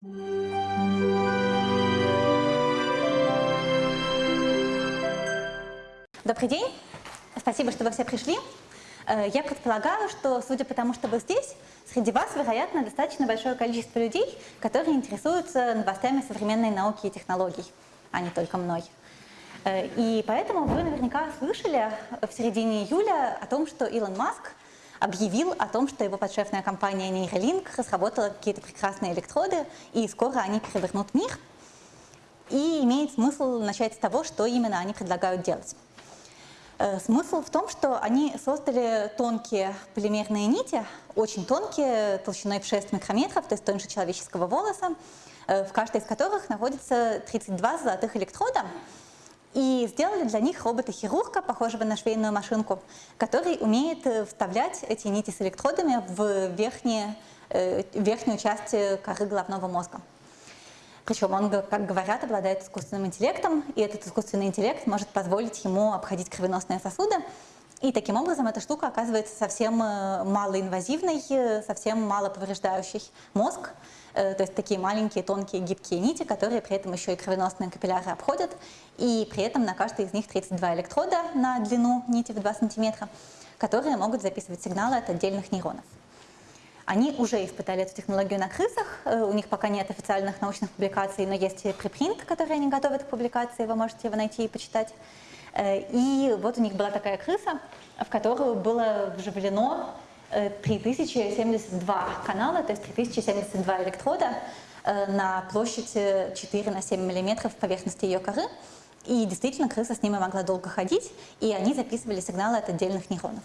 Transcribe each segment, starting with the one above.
Добрый день. Спасибо, что вы все пришли. Э, я предполагаю, что, судя по тому, что вы здесь, среди вас, вероятно, достаточно большое количество людей, которые интересуются новостями современной науки и технологий, а не только мной. Э, и поэтому вы наверняка слышали в середине июля о том, что Илон Маск объявил о том, что его подшефная компания Neuralink разработала какие-то прекрасные электроды, и скоро они перевернут мир. И имеет смысл начать с того, что именно они предлагают делать. Э, смысл в том, что они создали тонкие полимерные нити, очень тонкие, толщиной в 6 микрометров, то есть тоньше человеческого волоса, э, в каждой из которых находится 32 золотых электрода, и сделали для них робота-хирурга, похожего на швейную машинку, который умеет э, вставлять эти нити с электродами в верхние, верхнюю часть коры головного мозга. Причем он, как говорят, обладает искусственным интеллектом, и этот искусственный интеллект может позволить ему обходить кровеносные сосуды. И таким образом эта штука оказывается совсем э, малоинвазивной, э, совсем мало повреждающей мозг. Э, то есть такие маленькие, тонкие, гибкие нити, которые при этом еще и кровеносные капилляры обходят. И при этом на каждой из них 32 электрода на длину нити в 2 сантиметра, которые могут записывать сигналы от отдельных нейронов. Они уже испытали эту технологию на крысах, э, у них пока нет официальных научных публикаций, но есть препринт, который они готовят к публикации, вы можете его найти и почитать. Э, и вот у них была такая крыса, в которую было вживлено 3072 э, канала, то есть 3072 электрода на площадь 4 на 7 миллиметров поверхности ее коры. И действительно крыса с ними могла долго ходить, и они записывали сигналы от отдельных нейронов.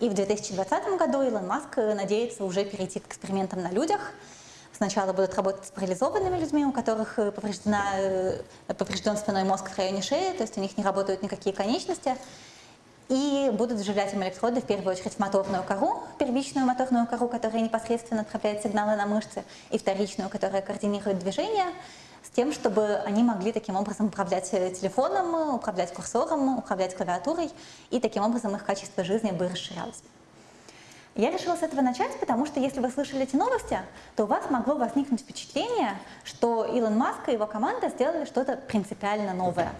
И в 2020 году Илон Маск надеется уже перейти к экспериментам на людях. Сначала будут работать с парализованными людьми, у которых э, повреждена, э, поврежден спиной мозг в районе шеи, то есть у них не работают никакие конечности. И будут вживлять им электроды в первую очередь в моторную кору, первичную моторную кору, которая непосредственно отправляет сигналы на мышцы, и вторичную, которая координирует движение с тем, чтобы они могли таким образом управлять э, телефоном, управлять курсором, управлять клавиатурой, и таким образом их качество жизни бы расширялось. Я решила с этого начать, потому что если вы слышали эти новости, то у вас могло возникнуть впечатление, что Илон Маск и его команда сделали что-то принципиально новое.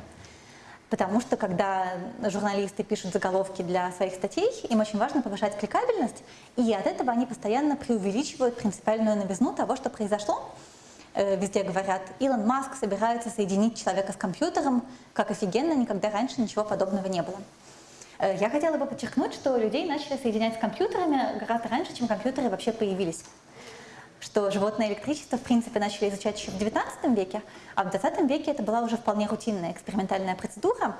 Потому что когда журналисты пишут заголовки для своих статей, им очень важно повышать кликабельность, и от этого они постоянно преувеличивают принципиальную новизну того, что произошло, Э, везде говорят, Илон Маск собирается соединить человека с компьютером, как офигенно, никогда раньше ничего подобного не было. Э, я хотела бы подчеркнуть, что людей начали соединять с компьютерами гораздо раньше, чем компьютеры вообще появились. Что животное электричество, в принципе, начали изучать еще в 19 веке, а в 20 веке это была уже вполне рутинная экспериментальная процедура.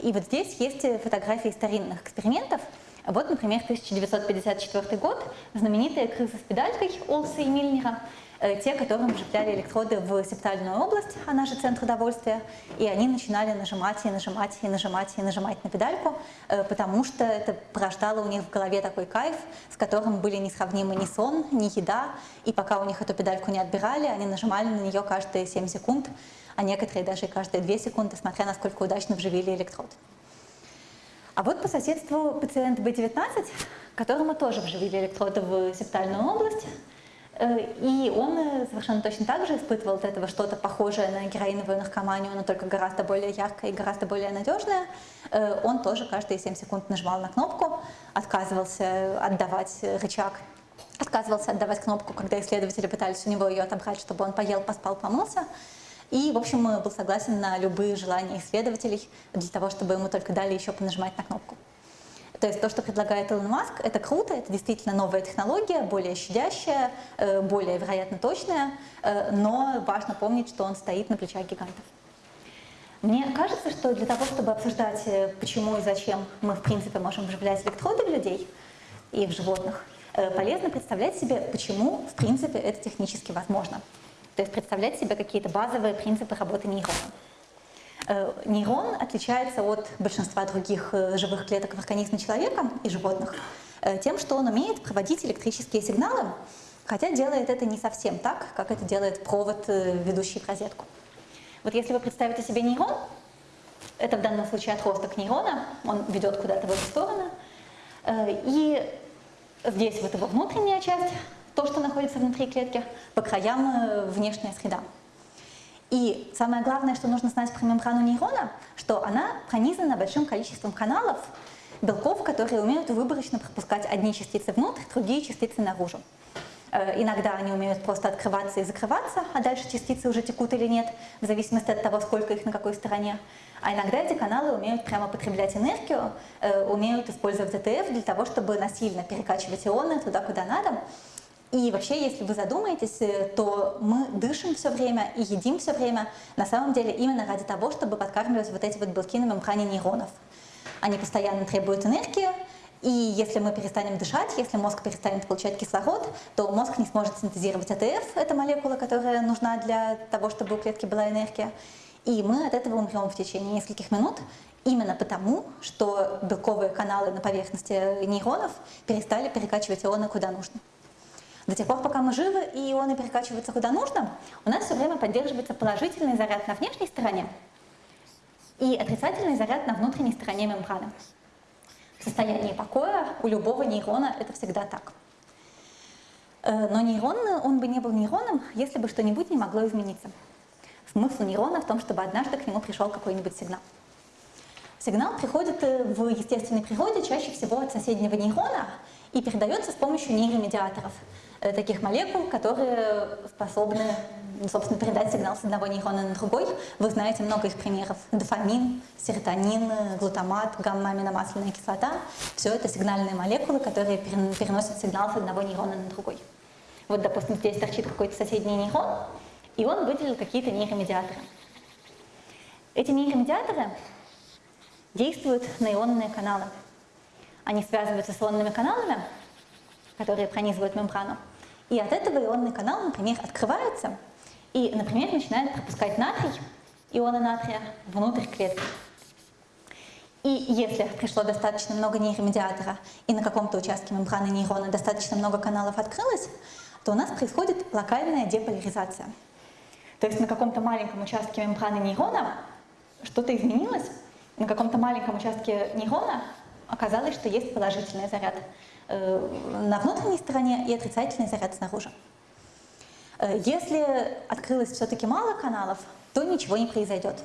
И вот здесь есть фотографии старинных экспериментов. Вот, например, 1954 год, знаменитая крыса с педалькой Олса и Мильнера – те, которым вживляли электроды в септальную область, она же центр удовольствия, и они начинали нажимать и нажимать и нажимать и нажимать на педальку, э, потому что это порождало у них в голове такой кайф, с которым были несравнимы ни сон, ни еда, и пока у них эту педальку не отбирали, они нажимали на нее каждые 7 секунд, а некоторые даже каждые 2 секунды, смотря насколько удачно вживили электрод. А вот по соседству пациент B19, которому тоже вживили электроды в септальную область, Э, и он э, совершенно точно так же испытывал от этого что-то похожее на героиновую наркоманию, но только гораздо более яркое и гораздо более надежное. Э, он тоже каждые 7 секунд нажимал на кнопку, отказывался отдавать рычаг, отказывался отдавать кнопку, когда исследователи пытались у него ее отобрать, чтобы он поел, поспал, помылся. И, в общем, был согласен на любые желания исследователей для того, чтобы ему только дали еще понажимать на кнопку. То есть то, что предлагает Илон Маск, это круто, это действительно новая технология, более щадящая, э, более, вероятно, точная, э, но важно помнить, что он стоит на плечах гигантов. Мне кажется, что для того, чтобы обсуждать, э, почему и зачем мы, в принципе, можем вживлять электроды в людей и в животных, полезно представлять себе, почему, в принципе, это технически возможно. То есть представлять себе какие-то базовые принципы работы нейрона. Э, нейрон отличается от большинства других э, живых клеток в организме человека и животных э, тем, что он умеет проводить электрические сигналы, хотя делает это не совсем так, как это делает провод, ведущий в розетку. Вот если вы представите себе нейрон, это в данном случае отросток нейрона, он ведет куда-то в эту сторону, и здесь вот его внутренняя часть, то, что находится внутри клетки, по краям внешняя среда. И самое главное, что нужно знать про мембрану нейрона, что она пронизана большим количеством каналов, белков, которые умеют выборочно пропускать одни частицы внутрь, другие частицы наружу. Э, иногда они умеют просто открываться и закрываться, а дальше частицы уже текут или нет, в зависимости от того, сколько их на какой стороне. А иногда эти каналы умеют прямо потреблять энергию, э, умеют использовать ЭТФ для того, чтобы насильно перекачивать ионы туда, куда надо. И вообще, если вы задумаетесь, э, то мы дышим все время и едим все время, на самом деле именно ради того, чтобы подкармливать вот эти вот белки на мембране нейронов. Они постоянно требуют энергии, и если мы перестанем дышать, если мозг перестанет получать кислород, то мозг не сможет синтезировать АТФ, это молекула, которая нужна для того, чтобы у клетки была энергия. И мы от этого умрем в течение нескольких минут, именно потому, что белковые каналы на поверхности нейронов перестали перекачивать ионы куда нужно. До тех пор, пока мы живы и ионы перекачиваются куда нужно, у нас все время поддерживается положительный заряд на внешней стороне и отрицательный заряд на внутренней стороне мембраны. В состоянии покоя у любого нейрона это всегда так. Э, но нейрон, он бы не был нейроном, если бы что-нибудь не могло измениться. Смысл нейрона в том, чтобы однажды к нему пришел какой-нибудь сигнал. Сигнал приходит э, в естественной природе чаще всего от соседнего нейрона и передается с помощью нейромедиаторов, таких молекул, которые способны собственно, передать сигнал с одного нейрона на другой. Вы знаете много их примеров. Дофамин, серотонин, глутамат, гамма-аминомасляная кислота. Все это сигнальные молекулы, которые переносят сигнал с одного нейрона на другой. Вот, допустим, здесь торчит какой-то соседний нейрон, и он выделил какие-то нейромедиаторы. Эти нейромедиаторы действуют на ионные каналы. Они связываются с ионными каналами, которые пронизывают мембрану, и от этого ионный канал, например, открывается и, например, начинает пропускать натрий, ионы натрия, внутрь клетки. И если пришло достаточно много нейромедиатора, и на каком-то участке мембраны нейрона достаточно много каналов открылось, то у нас происходит локальная деполяризация. То есть на каком-то маленьком участке мембраны нейрона что-то изменилось, на каком-то маленьком участке нейрона оказалось, что есть положительный заряд на внутренней стороне и отрицательный заряд снаружи. Э, если открылось все-таки мало каналов, то ничего не произойдет.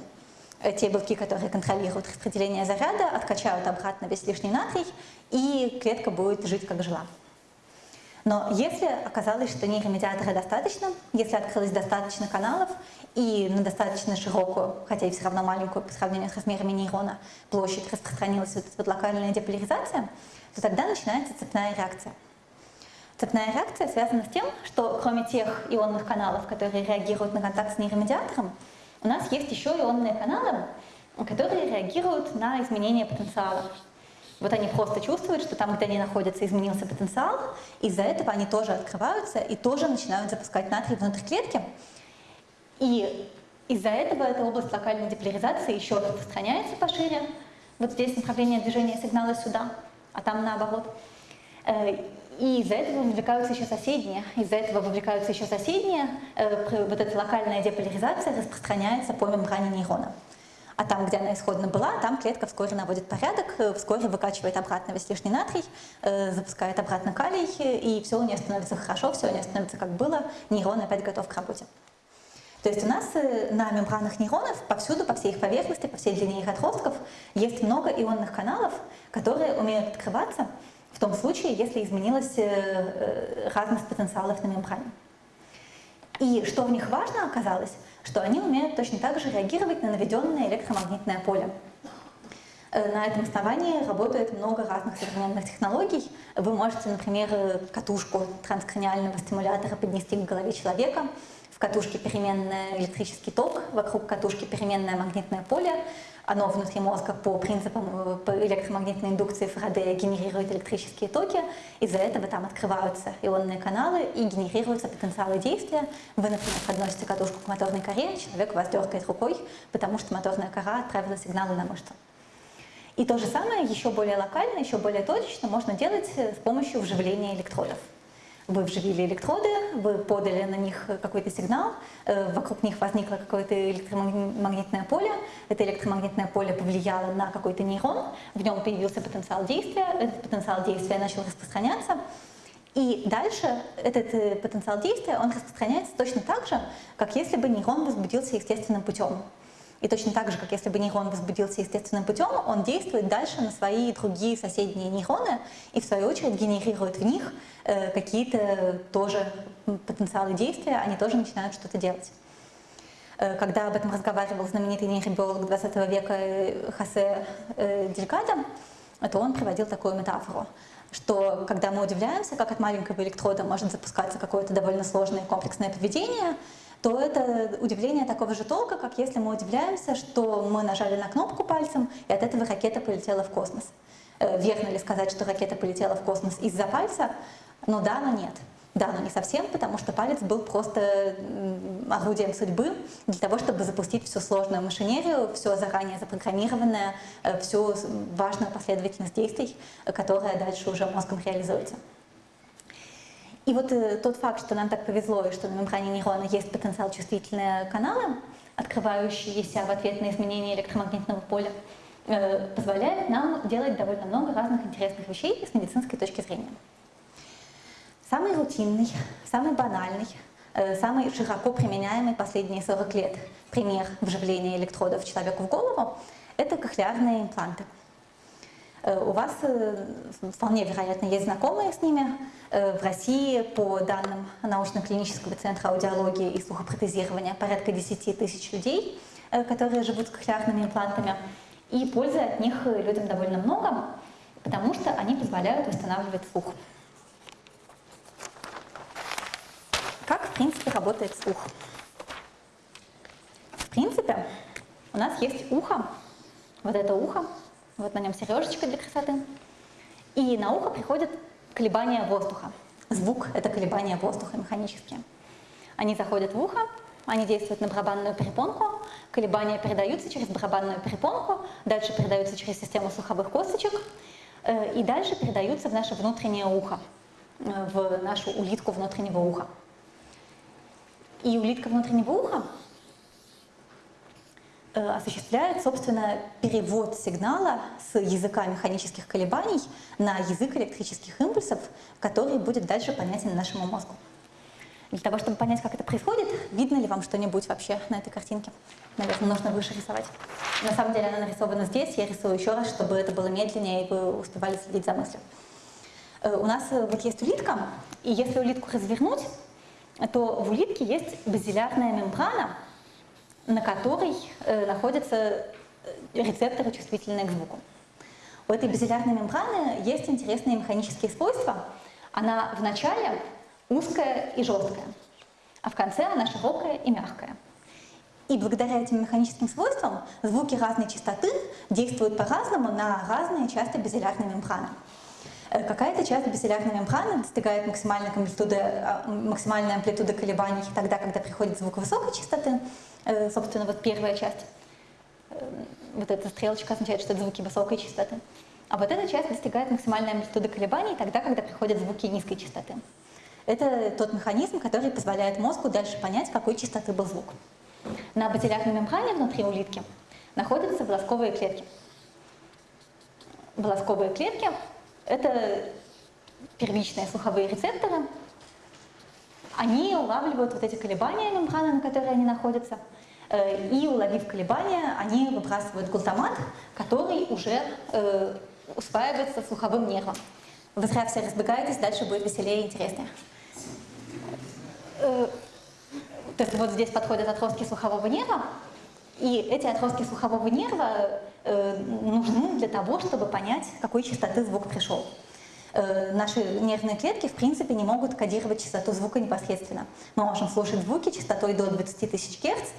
Э, те белки, которые контролируют распределение заряда, откачают обратно весь лишний натрий, и клетка будет жить как жила. Но если оказалось, что нейромедиатора достаточно, если открылось достаточно каналов и на достаточно широкую, хотя и все равно маленькую по сравнению с размерами нейрона, площадь распространилась вот эта вот локальная деполяризация, то тогда начинается цепная реакция. Цепная реакция связана с тем, что кроме тех ионных каналов, которые реагируют на контакт с нейромедиатором, у нас есть еще ионные каналы, которые реагируют на изменение потенциала. Вот они просто чувствуют, что там, где они находятся, изменился потенциал, из-за этого они тоже открываются и тоже начинают запускать натрий внутрь клетки. И из-за этого эта область локальной деполяризации еще распространяется пошире. Вот здесь направление движения сигнала сюда, а там наоборот. Э, и из-за этого вовлекаются еще соседние. Из-за этого вовлекаются еще соседние. Э, вот эта локальная деполяризация распространяется по мембране нейрона. А там, где она исходно была, там клетка вскоре наводит порядок, э, вскоре выкачивает обратно весь лишний натрий, запускает обратно калий, и все у нее становится хорошо, все у нее становится как было, нейрон опять готов к работе. То есть у нас на мембранах нейронов повсюду, по всей их поверхности, по всей длине их отростков есть много ионных каналов, которые умеют открываться в том случае, если изменилась э, э, разность потенциалов на мембране. И что в них важно оказалось, что они умеют точно так же реагировать на наведенное электромагнитное поле. Э, на этом основании работает много разных современных технологий. Вы можете, например, катушку транскраниального стимулятора поднести к голове человека, катушке переменный электрический ток, вокруг катушки переменное магнитное поле, оно внутри мозга по принципам э, электромагнитной индукции Фарадея генерирует электрические токи, из-за этого там открываются ионные каналы и генерируются потенциалы действия. Вы, например, подносите катушку к моторной коре, человек вас дергает рукой, потому что моторная кора отправила сигналы на мышцу. И то же самое, еще более локально, еще более точечно, можно делать с помощью вживления электродов. Вы вживили электроды, вы подали на них какой-то сигнал, э, вокруг них возникло какое-то электромагнитное поле, это электромагнитное поле повлияло на какой-то нейрон, в нем появился потенциал действия, этот потенциал действия начал распространяться, И дальше этот э, потенциал действия, он распространяется точно так же, как если бы нейрон возбудился естественным путем. И точно так же, как если бы нейрон возбудился естественным путем, он действует дальше на свои другие соседние нейроны и в свою очередь генерирует в них э, какие-то тоже потенциалы действия, они тоже начинают что-то делать. Э, когда об этом разговаривал знаменитый нейробиолог 20 века э, Хосе э, Делькадо, то он приводил такую метафору что когда мы удивляемся, как от маленького электрода может запускаться какое-то довольно сложное комплексное поведение, то это удивление такого же толка, как если мы удивляемся, что мы нажали на кнопку пальцем, и от этого ракета полетела в космос. Верно ли сказать, что ракета полетела в космос из-за пальца? Ну да, но нет. Да, но не совсем, потому что палец был просто орудием судьбы для того, чтобы запустить всю сложную машинерию, все заранее запрограммированное, э, всю важную последовательность действий, которая дальше уже мозгом реализуется. И вот э, тот факт, что нам так повезло, и что на мембране нейрона есть потенциал чувствительные каналы, открывающиеся в ответ на изменения электромагнитного поля, э, позволяет нам делать довольно много разных интересных вещей с медицинской точки зрения. Самый рутинный, самый банальный, э, самый широко применяемый последние 40 лет пример вживления электродов человеку в голову – это кохлеарные импланты. Э, у вас э, вполне вероятно есть знакомые с ними. В России, по данным научно-клинического центра аудиологии и слухопротезирования, порядка 10 тысяч людей, которые живут с кохлеарными имплантами. И пользы от них людям довольно много, потому что они позволяют восстанавливать слух. Как, в принципе, работает слух? В принципе, у нас есть ухо, вот это ухо, вот на нем сережечка для красоты, и на ухо приходят колебания воздуха. Звук — это колебания воздуха механические. Они заходят в ухо, они действуют на барабанную перепонку, колебания передаются через барабанную перепонку, дальше передаются через систему слуховых косточек, э, и дальше передаются в наше внутреннее ухо, э, в нашу улитку внутреннего уха. И улитка внутреннего уха осуществляет, собственно, перевод сигнала с языка механических колебаний на язык электрических импульсов, который будет дальше понятен нашему мозгу. Для того, чтобы понять, как это происходит, видно ли вам что-нибудь вообще на этой картинке? Наверное, нужно выше рисовать. На самом деле она нарисована здесь, я рисую еще раз, чтобы это было медленнее, и вы успевали следить за мыслью. Э, у нас э, вот есть улитка, и если улитку развернуть, то в улитке есть базилярная мембрана, на которой э, находятся э, рецепторы, чувствительные к звуку. У этой базилярной мембраны есть интересные механические свойства. Она вначале узкая и жесткая, а в конце она широкая и мягкая. И благодаря этим механическим свойствам звуки разной частоты действуют по-разному на разные части базилярной мембраны. Э, какая-то часть базилярной мембраны достигает максимальной амплитуды, а, максимальной амплитуды колебаний тогда, когда приходит звук высокой частоты. Э, собственно, вот первая часть, э, вот эта стрелочка означает, что это звуки высокой частоты. А вот эта часть достигает максимальной амплитуды колебаний тогда, когда приходят звуки низкой частоты. Это тот механизм, который позволяет мозгу дальше понять, какой частоты был звук. На базилярной мембране внутри улитки находятся волосковые клетки. Волосковые клетки это первичные слуховые рецепторы. Они улавливают вот эти колебания мембраны, на которой они находятся, э, и уловив колебания, они выбрасывают глутамат, который уже э, усваивается слуховым нервом. Вы зря все разбегаетесь, дальше будет веселее и интереснее. Э, то есть вот здесь подходят отростки слухового нерва, и эти отростки слухового нерва э, нужны для того, чтобы понять, какой частоты звук пришел. Э, наши нервные клетки, в принципе, не могут кодировать частоту звука непосредственно. Мы можем слушать звуки частотой до 20 тысяч герц,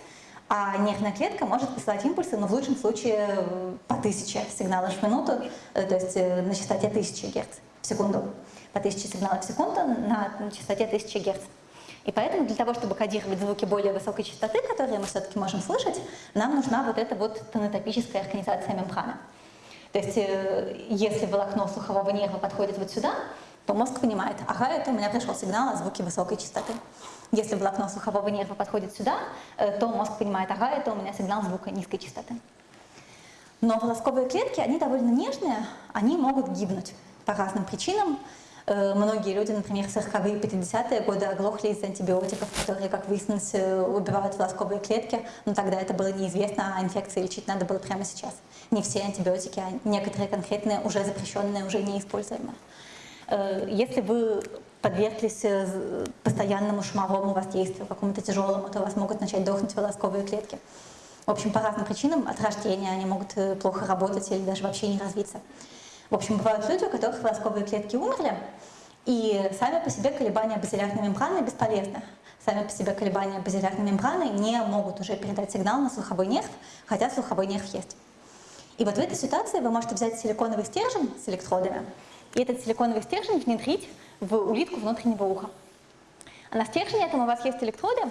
а нервная клетка может посылать импульсы, но в лучшем случае э, по 1000 сигналов в минуту, э, то есть э, на частоте 1000 герц в секунду, по 1000 сигналов в секунду на частоте 1000 герц. И поэтому для того, чтобы кодировать звуки более высокой частоты, которые мы все-таки можем слышать, нам нужна вот эта вот тонотопическая организация мембраны. То есть э, если волокно слухового нерва подходит вот сюда, то мозг понимает, ага, это у меня пришел сигнал о звуке высокой частоты. Если волокно слухового нерва подходит сюда, э, то мозг понимает, ага, это у меня сигнал звука низкой частоты. Но волосковые клетки, они довольно нежные, они могут гибнуть по разным причинам. Э, многие люди, например, в 40-е 50-е годы оглохли из антибиотиков, которые, как выяснилось, э, убивают волосковые клетки, но тогда это было неизвестно, а инфекции лечить надо было прямо сейчас. Не все антибиотики, а некоторые конкретные, уже запрещенные, уже неиспользуемые. Э, если вы подверглись постоянному шумовому воздействию, какому-то тяжелому, то у вас могут начать дохнуть волосковые клетки. В общем, по разным причинам от рождения они могут плохо работать или даже вообще не развиться. В общем, бывают люди, у которых волосковые клетки умерли, и сами по себе колебания базилярной мембраны бесполезны. Сами по себе колебания базилярной мембраны не могут уже передать сигнал на слуховой нерв, хотя слуховой нерв есть. И вот в этой ситуации вы можете взять силиконовый стержень с электродами, и этот силиконовый стержень внедрить в улитку внутреннего уха. А на стержне этом у вас есть электроды,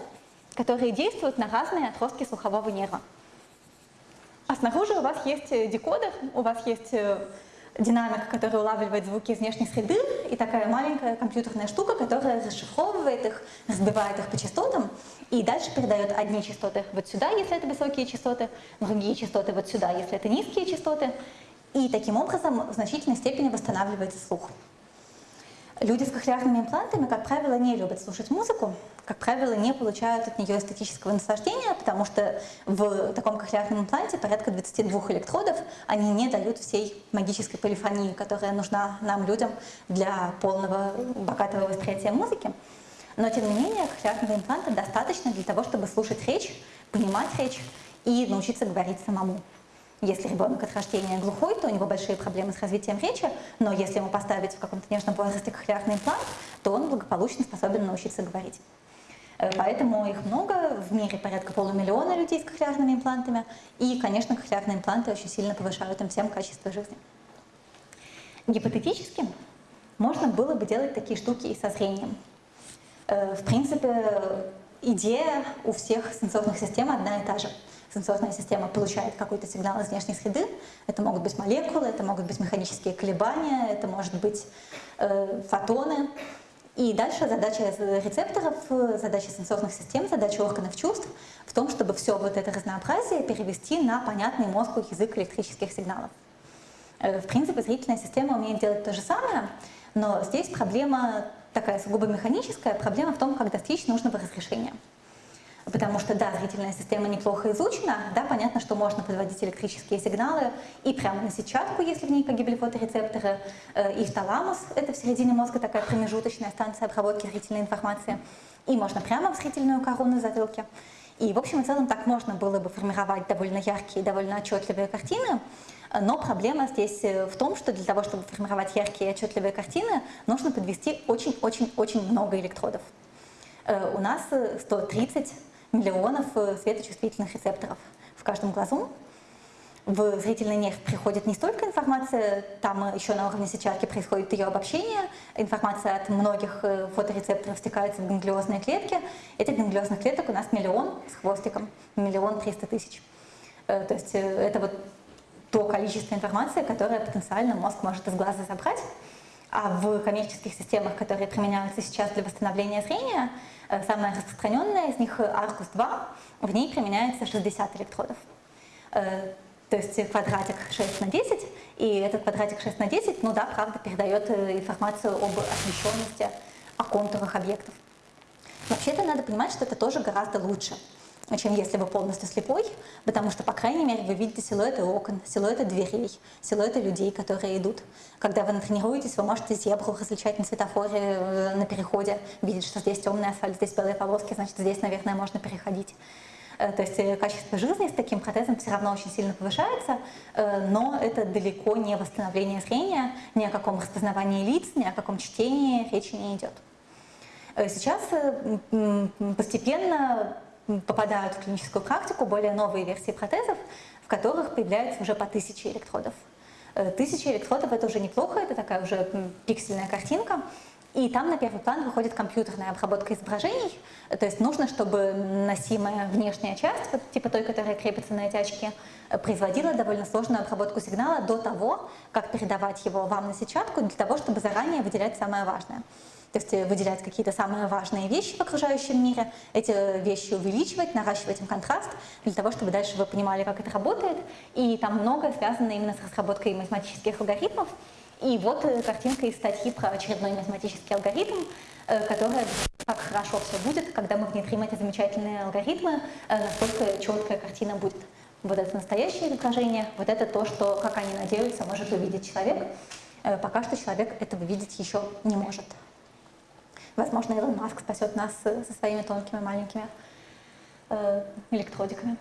которые действуют на разные отростки слухового нерва. А снаружи у вас есть декодер, у вас есть э, динамик, который улавливает звуки из внешней среды, и такая маленькая компьютерная штука, которая расшифровывает их, разбивает их по частотам, и дальше передает одни частоты вот сюда, если это высокие частоты, другие частоты вот сюда, если это низкие частоты, и таким образом в значительной степени восстанавливается слух. Люди с кохлеарными имплантами, как правило, не любят слушать музыку, как правило, не получают от нее эстетического наслаждения, потому что в таком кохлеарном импланте порядка 22 электродов, они не дают всей магической полифонии, которая нужна нам, людям, для полного богатого восприятия музыки. Но, тем не менее, кохлеарного импланта достаточно для того, чтобы слушать речь, понимать речь и научиться говорить самому. Если ребенок от рождения глухой, то у него большие проблемы с развитием речи, но если ему поставить в каком-то нежном возрасте кохлеарный имплант, то он благополучно способен научиться говорить. Э, поэтому их много, в мире порядка полумиллиона людей с кохлеарными имплантами, и, конечно, кохлеарные импланты очень сильно повышают им всем качество жизни. Гипотетически можно было бы делать такие штуки и со зрением. Э, в принципе, идея у всех сенсорных систем одна и та же – сенсорная система получает какой-то сигнал из внешней среды. Это могут быть молекулы, это могут быть механические колебания, это может быть э, фотоны. И дальше задача рецепторов, задача сенсорных систем, задача органов чувств в том, чтобы все вот это разнообразие перевести на понятный мозгу язык электрических сигналов. Э, в принципе, зрительная система умеет делать то же самое, но здесь проблема такая сугубо механическая, проблема в том, как достичь нужного разрешения. Потому что, да, зрительная система неплохо изучена, да, понятно, что можно подводить электрические сигналы и прямо на сетчатку, если в ней погибли фоторецепторы, э, и в таламус, это в середине мозга такая промежуточная станция обработки зрительной информации, и можно прямо в зрительную кору на затылке. И, в общем и целом, так можно было бы формировать довольно яркие, довольно отчетливые картины, но проблема здесь э, в том, что для того, чтобы формировать яркие и отчетливые картины, нужно подвести очень-очень-очень много электродов. Э, у нас 130 миллионов э, светочувствительных рецепторов в каждом глазу. В зрительный нерв приходит не столько информация, там еще на уровне сетчатки происходит ее обобщение, информация от многих э, фоторецепторов стекается в ганглиозные клетки. Этих ганглиозных клеток у нас миллион с хвостиком, миллион триста тысяч. Э, то есть это вот то количество информации, которое потенциально мозг может из глаза забрать. А в коммерческих системах, которые применяются сейчас для восстановления зрения, э, самая распространенная из них Arcus 2, в ней применяется 60 электродов. Э, то есть квадратик 6 на 10, и этот квадратик 6 на 10, ну да, правда, передает э, информацию об освещенности, о контурах объектов. Вообще-то надо понимать, что это тоже гораздо лучше чем если вы полностью слепой, потому что, по крайней мере, вы видите силуэты окон, силуэты дверей, силуэты людей, которые идут. Когда вы натренируетесь, вы можете зебру различать на светофоре, э, на переходе, видеть, что здесь темный асфальт, здесь белые полоски, значит, здесь, наверное, можно переходить. Э, то есть э, качество жизни с таким протезом все равно очень сильно повышается, но это далеко не восстановление зрения, ни о каком распознавании лиц, ни о каком чтении речи не идет. Сейчас постепенно попадают в клиническую практику более новые версии протезов, в которых появляется уже по тысяче электродов. Э, тысяча электродов – это уже неплохо, это такая уже пиксельная картинка. И там на первый план выходит компьютерная обработка изображений. То есть нужно, чтобы носимая внешняя часть, вот типа той, которая крепится на эти очки, э, производила довольно сложную обработку сигнала до того, как передавать его вам на сетчатку, для того, чтобы заранее выделять самое важное то есть э, выделять какие-то самые важные вещи в окружающем мире, эти вещи увеличивать, наращивать им контраст, для того, чтобы дальше вы понимали, как это работает. И там многое связано именно с разработкой математических алгоритмов. И вот э, картинка из статьи про очередной математический алгоритм, э, которая как хорошо все будет, когда мы внедрим эти замечательные алгоритмы, насколько четкая картина будет. Вот это настоящее изображение, вот это то, что, как они надеются, может увидеть человек. Пока что человек этого видеть еще не может. Возможно, Илон Маск спасет нас со своими тонкими маленькими электродиками.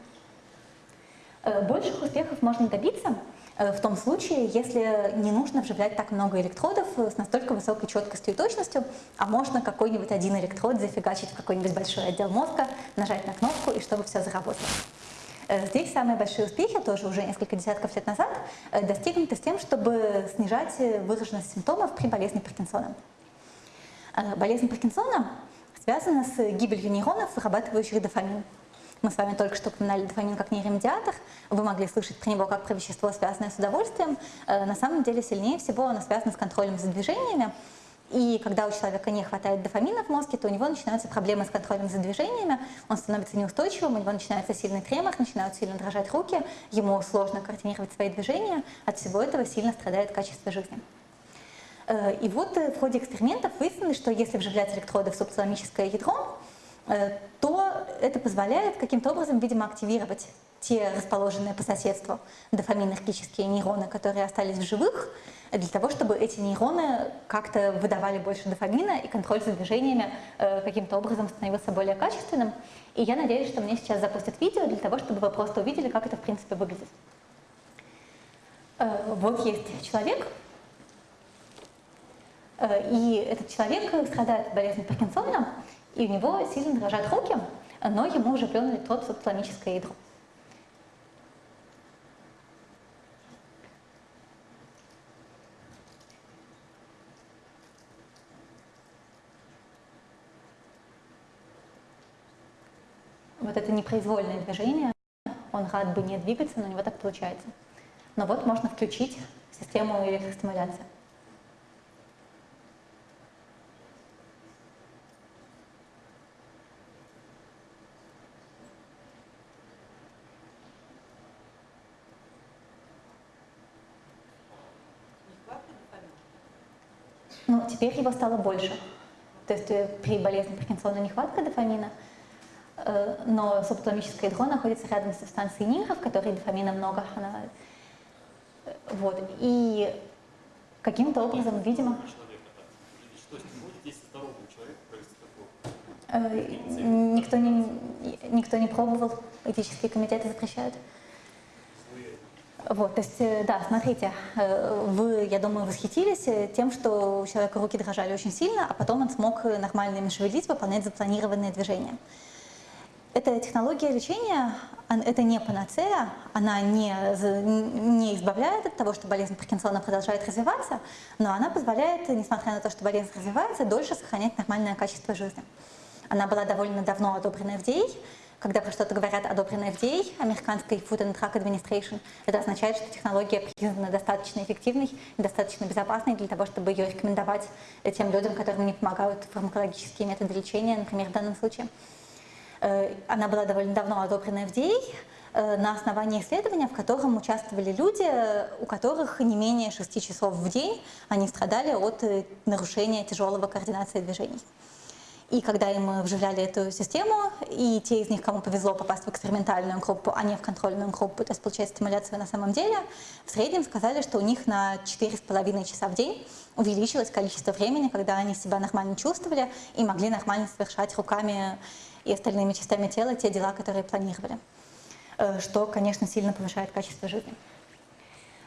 Больших успехов можно добиться, Э, в том случае, если не нужно вживлять так много электродов с настолько высокой четкостью и точностью, а можно какой-нибудь один электрод зафигачить в какой-нибудь большой отдел мозга, нажать на кнопку и чтобы все заработало. Э, здесь самые большие успехи, тоже уже несколько десятков лет назад, э, достигнуты с тем, чтобы снижать выраженность симптомов при болезни Паркинсона. Болезнь Паркинсона связана с гибелью нейронов, вырабатывающих дофамин. Мы с вами только что упоминали дофамин как нейромедиатор. Вы могли слышать про него как про вещество, связанное с удовольствием. Э, на самом деле сильнее всего оно связано с контролем за движениями. И когда у человека не хватает дофамина в мозге, то у него начинаются проблемы с контролем за движениями, он становится неустойчивым, у него начинается сильный тремор, начинают сильно дрожать руки, ему сложно координировать свои движения, от всего этого сильно страдает качество жизни. Э, и вот э, в ходе экспериментов выяснилось, что если вживлять электроды в субталамическое ядро, Э, то это позволяет каким-то образом, видимо, активировать те расположенные по соседству дофаминергические нейроны, которые остались в живых, для того, чтобы эти нейроны как-то выдавали больше дофамина, и контроль за движениями каким-то образом становился более качественным. И я надеюсь, что мне сейчас запустят видео для того, чтобы вы просто увидели, как это в принципе выглядит. Вот есть человек, и этот человек страдает от болезни Паркинсона, и у него сильно дрожат руки, но ему уже плен электрод в субталамическое ядро. Вот это непроизвольное движение, он рад бы не двигаться, но у него так получается. Но вот можно включить систему электростимуляции. Ну, теперь его стало больше. То есть э, при болезни Паркинсона нехватка дофамина, э, но субталамическое ядро находится рядом с субстанцией нира, в которой дофамина много. Она... Э, вот. И каким-то образом, видимо... Никто не, никто не пробовал, этические комитеты запрещают. Вот, то есть, э, да, смотрите, э, вы, я думаю, восхитились э, тем, что у человека руки дрожали очень сильно, а потом он смог нормально ими шевелить, выполнять запланированные движения. Эта технология лечения, это не панацея, она не, не избавляет от того, что болезнь Паркинсона продолжает развиваться, но она позволяет, несмотря на то, что болезнь развивается, дольше сохранять нормальное качество жизни. Она была довольно давно одобрена FDA, когда про что-то говорят одобренное FDA, американской Food and Drug Administration, это означает, что технология признана достаточно эффективной, достаточно безопасной для того, чтобы ее рекомендовать тем людям, которым не помогают фармакологические методы лечения, например, в данном случае. Э, она была довольно давно одобрена FDA, э, на основании исследования, в котором участвовали люди, у которых не менее 6 часов в день они страдали от э, нарушения тяжелого координации движений. И когда им вживляли эту систему, и те из них, кому повезло попасть в экспериментальную группу, а не в контрольную группу, то есть получать стимуляцию на самом деле, в среднем сказали, что у них на 4,5 часа в день увеличилось количество времени, когда они себя нормально чувствовали и могли нормально совершать руками и остальными частями тела те дела, которые планировали. Э, что, конечно, сильно повышает качество жизни.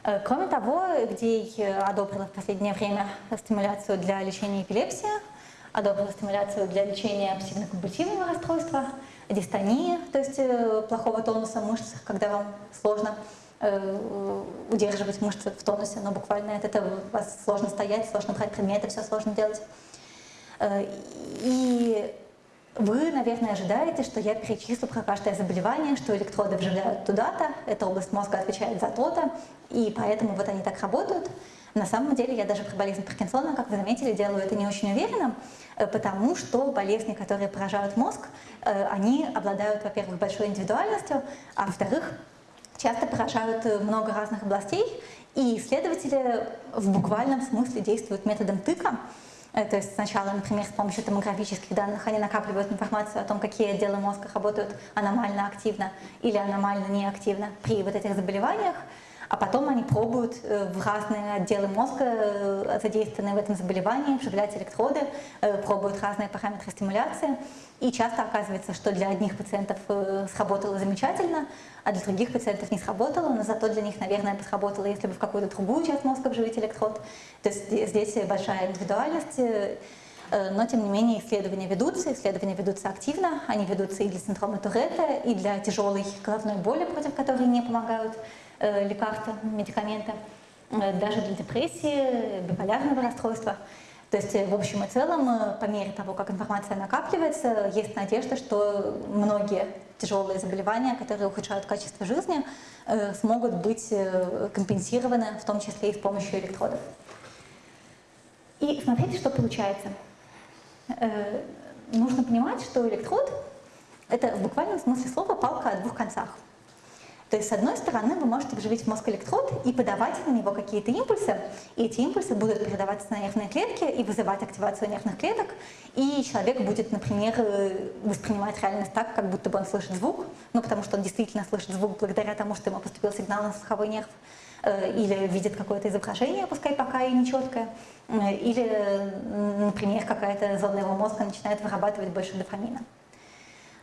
Э, кроме того, где одобрила в последнее время стимуляцию для лечения эпилепсии, одобрила стимуляцию для лечения обсессивно-компульсивного расстройства, дистонии, то есть э, плохого тонуса мышц, когда вам сложно э, удерживать мышцы в тонусе, но буквально от этого вас сложно стоять, сложно брать предметы, все сложно делать. Э, и вы, наверное, ожидаете, что я перечислю про каждое заболевание, что электроды вживляют туда-то, эта область мозга отвечает за то-то, и поэтому вот они так работают. На самом деле я даже при болезни Паркинсона, как вы заметили, делаю это не очень уверенно, э, потому что болезни, которые поражают мозг, э, они обладают, во-первых, большой индивидуальностью, а во-вторых, часто поражают много разных областей, и исследователи в буквальном смысле действуют методом тыка, Э, то есть сначала, например, с помощью томографических данных они накапливают информацию о том, какие отделы мозга работают аномально активно или аномально неактивно при вот этих заболеваниях, а потом они пробуют э, в разные отделы мозга, э, задействованные в этом заболевании, вживлять электроды, пробуют разные параметры стимуляции. И часто оказывается, что для одних пациентов сработало замечательно, а для других пациентов не сработало, но зато для них, наверное, бы сработало, если бы в какую-то другую часть мозга вживить электрод. То есть здесь большая индивидуальность, э, но, тем не менее, исследования ведутся, исследования ведутся активно, они ведутся и для синдрома Туретта, и для тяжелой головной боли, против которой не помогают э, лекарства, медикаменты, э, даже для депрессии, биполярного расстройства. То есть, в общем и целом, по мере того, как информация накапливается, есть надежда, что многие тяжелые заболевания, которые ухудшают качество жизни, э, смогут быть э, компенсированы, в том числе и с помощью электродов. И смотрите, что получается. Э, нужно понимать, что электрод – это в буквальном смысле слова палка о двух концах. То есть, с одной стороны, вы можете вживить в мозг электрод и подавать на него какие-то импульсы, и эти импульсы будут передаваться на нервные клетки и вызывать активацию нервных клеток, и человек будет, например, э, воспринимать реальность так, как будто бы он слышит звук, ну, потому что он действительно слышит звук благодаря тому, что ему поступил сигнал на слуховой нерв, э, или видит какое-то изображение, пускай пока и нечеткое, э, или, например, какая-то зона его мозга начинает вырабатывать больше дофамина.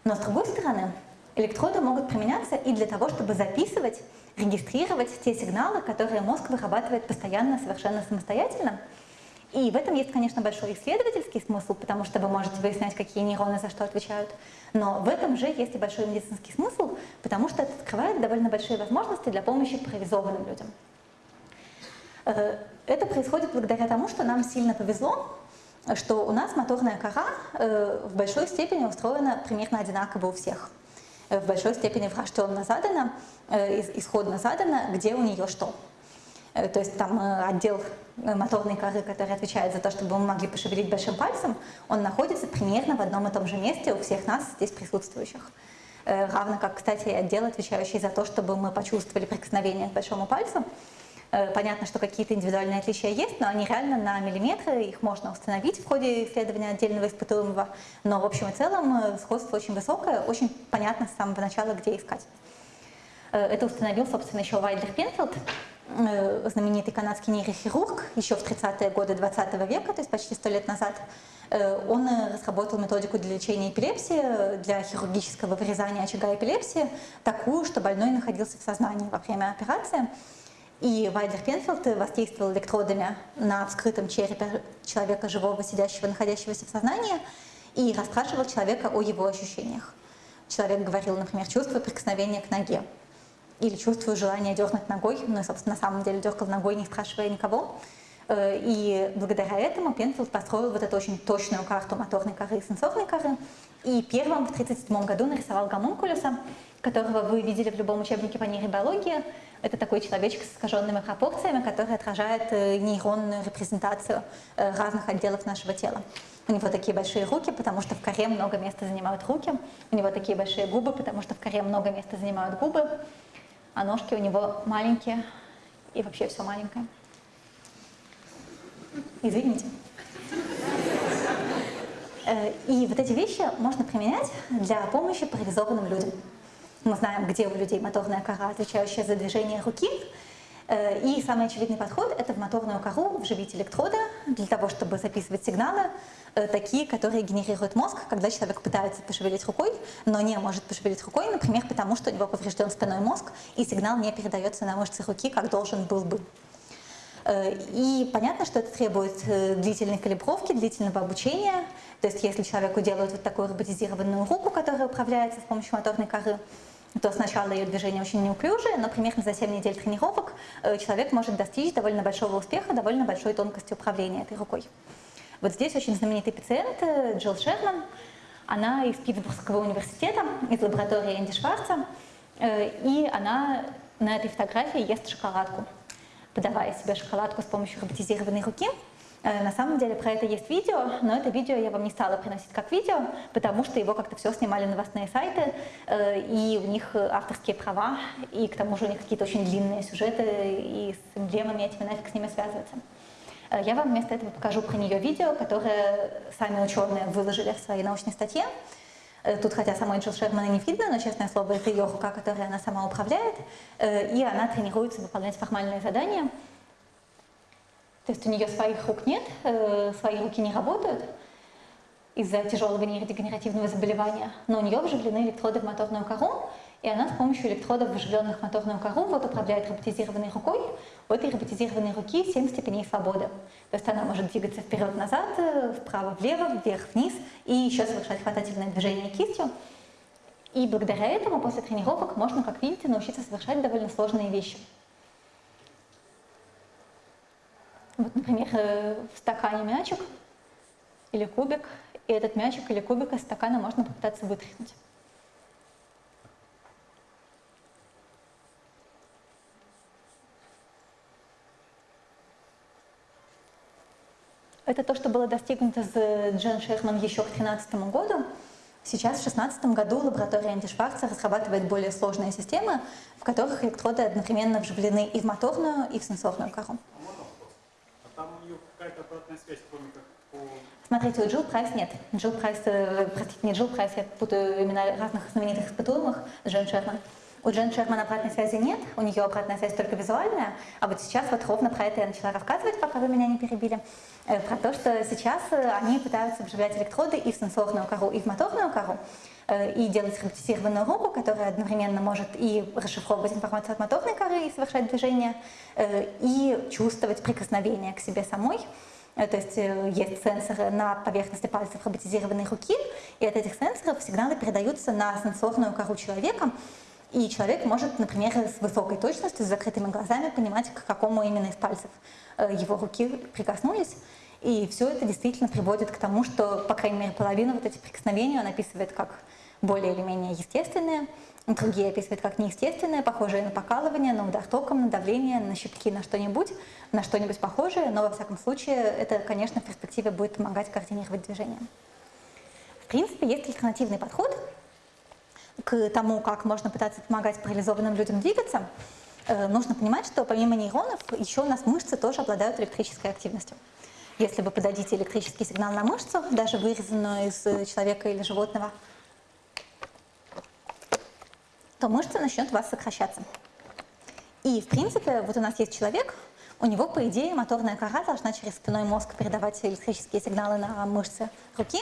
Но с другой стороны, Электроды могут применяться и для того, чтобы записывать, регистрировать те сигналы, которые мозг вырабатывает постоянно, совершенно самостоятельно. И в этом есть, конечно, большой исследовательский смысл, потому что вы можете выяснять, какие нейроны за что отвечают. Но в этом же есть и большой медицинский смысл, потому что это открывает довольно большие возможности для помощи парализованным людям. Э, это происходит благодаря тому, что нам сильно повезло, что у нас моторная кора э, в большой степени устроена примерно одинаково у всех. Э, в большой степени врожденно задано, э, исходно задано, где у нее что. Э, то есть там отдел моторной коры, который отвечает за то, чтобы мы могли пошевелить большим пальцем, он находится примерно в одном и том же месте у всех нас здесь присутствующих. Равно как, кстати, отдел, отвечающий за то, чтобы мы почувствовали прикосновение к большому пальцу, понятно, что какие-то индивидуальные отличия есть, но они реально на миллиметры, их можно установить в ходе исследования отдельного испытуемого, но в общем и целом э, сходство очень высокое, очень понятно с самого начала, где искать. Э, это установил, собственно, еще Вайдлер Пенфилд, знаменитый канадский нейрохирург, еще в 30-е годы 20 века, то есть почти сто лет назад. Он разработал методику для лечения эпилепсии, для хирургического вырезания очага эпилепсии, такую, что больной находился в сознании во время операции. И Вайдер Пенфилд воздействовал электродами на вскрытом черепе человека живого, сидящего, находящегося в сознании, и расспрашивал человека о его ощущениях. Человек говорил, например, чувствую прикосновение к ноге, или чувствую желание дернуть ногой, ну и, собственно, на самом деле дергал ногой, не спрашивая никого. Э, и благодаря этому Пенфилд построил вот эту очень точную карту моторной коры и сенсорной коры, и первым в 1937 году нарисовал гомункулюса, которого вы видели в любом учебнике по нейробиологии. Это такой человечек с искаженными пропорциями, который отражает э, нейронную репрезентацию э, разных отделов нашего тела. У него такие большие руки, потому что в коре много места занимают руки. У него такие большие губы, потому что в коре много места занимают губы. А ножки у него маленькие, и вообще все маленькое. Извините. Э, и вот эти вещи можно применять для помощи парализованным людям. Мы знаем, где у людей моторная кора, отвечающая за движение руки. Э, и самый очевидный подход – это в моторную кору вживить электроды для того, чтобы записывать сигналы, э, такие, которые генерирует мозг, когда человек пытается пошевелить рукой, но не может пошевелить рукой, например, потому что у него поврежден спиной мозг, и сигнал не передается на мышцы руки, как должен был бы. Э, и понятно, что это требует длительной калибровки, длительного обучения. То есть если человеку делают вот такую роботизированную руку, которая управляется с помощью моторной коры, то сначала ее движение очень неуклюжее, но примерно за 7 недель тренировок э, человек может достичь довольно большого успеха, довольно большой тонкости управления этой рукой. Вот здесь очень знаменитый пациент э, Джилл Шерман. Она из Питтсбургского университета, из лаборатории Энди Шварца, э, и она на этой фотографии ест шоколадку, подавая себе шоколадку с помощью роботизированной руки. На самом деле про это есть видео, но это видео я вам не стала приносить как видео, потому что его как-то все снимали новостные сайты, и у них авторские права, и к тому же у них какие-то очень длинные сюжеты, и с эмблемами этими нафиг с ними связываться. Я вам вместо этого покажу про нее видео, которое сами ученые выложили в своей научной статье. Тут, хотя самой Джилл Шермана не видно, но, честное слово, это ее рука, которой она сама управляет, и она тренируется выполнять формальные задания. То есть у нее своих рук нет, э, свои руки не работают из-за тяжелого нейродегенеративного заболевания, но у нее вживлены электроды в моторную кору, и она с помощью электродов, вживленных в моторную кору, вот управляет роботизированной рукой. У этой роботизированной руки 7 степеней свободы. То есть она может двигаться вперед-назад, э, вправо-влево, вверх-вниз и еще совершать хватательное движение кистью. И благодаря этому после тренировок можно, как видите, научиться совершать довольно сложные вещи. Вот, например, э, в стакане мячик или кубик, и этот мячик или кубик из стакана можно попытаться вытряхнуть. Это то, что было достигнуто с Джен Шерман еще к 2013 году. Сейчас, в 2016 году, лаборатория Энди Шварца разрабатывает более сложные системы, в которых электроды одновременно вживлены и в моторную, и в сенсорную кору какая-то обратная связь, кроме как по... Смотрите, у Джилл Прайс нет. Джилл Прайс, э, простите, не Джилл Прайс, я путаю имена разных знаменитых испытуемых, Джен Шерман. У Джен Шерман обратной связи нет, у нее обратная связь только визуальная, а вот сейчас вот ровно про это я начала рассказывать, пока вы меня не перебили, э, про то, что сейчас э, они пытаются вживлять электроды и в сенсорную кору, и в моторную кору, и делать роботизированную руку, которая одновременно может и расшифровывать информацию от моторной коры и совершать движение, и чувствовать прикосновение к себе самой, Э, то есть э, есть сенсоры на поверхности пальцев роботизированной руки, и от этих сенсоров сигналы передаются на сенсорную кору человека, и человек может, например, с высокой точностью, с закрытыми глазами понимать, к какому именно из пальцев э, его руки прикоснулись. И все это действительно приводит к тому, что, по крайней мере, половину вот этих прикосновений он описывает как более или менее естественные, Другие описывают как неестественное, похожее на покалывание, на удар током, на давление, на щипки, на что-нибудь, на что-нибудь похожее, но во всяком случае это, конечно, в перспективе будет помогать координировать движение. В принципе, есть альтернативный подход к тому, как можно пытаться помогать парализованным людям двигаться. Э, нужно понимать, что помимо нейронов еще у нас мышцы тоже обладают электрической активностью. Если вы подадите электрический сигнал на мышцу, даже вырезанную из человека или животного, то мышца начнет у вас сокращаться. И, в принципе, вот у нас есть человек, у него, по идее, моторная кора должна через спинной мозг передавать электрические сигналы на мышцы руки,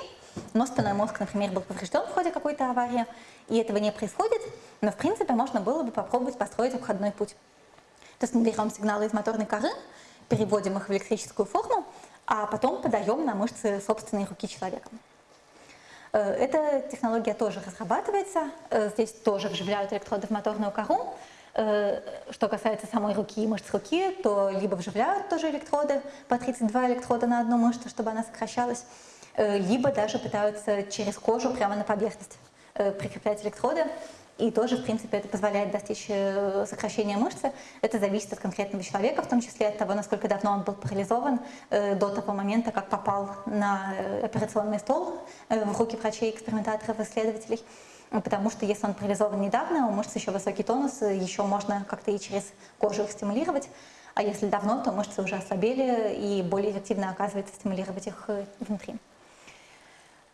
но спинной мозг, например, был поврежден в ходе какой-то аварии, и этого не происходит, но, в принципе, можно было бы попробовать построить обходной путь. То есть мы берем сигналы из моторной коры, переводим их в электрическую форму, а потом подаем на мышцы собственной руки человека. Э, эта технология тоже разрабатывается, э, здесь тоже вживляют электроды в моторную кору. Э, что касается самой руки и мышц руки, то либо вживляют тоже электроды, по 32 электрода на одну мышцу, чтобы она сокращалась, либо даже пытаются через кожу прямо на поверхность прикреплять электроды. И тоже, в принципе, это позволяет достичь э, сокращения мышцы. Это зависит от конкретного человека, в том числе от того, насколько давно он был парализован э, до того момента, как попал на э, операционный стол в руки врачей, экспериментаторов, исследователей. Потому что если он парализован недавно, у мышц еще высокий тонус, еще можно как-то и через кожу их стимулировать. А если давно, то мышцы уже ослабели, и более эффективно оказывается стимулировать их внутри.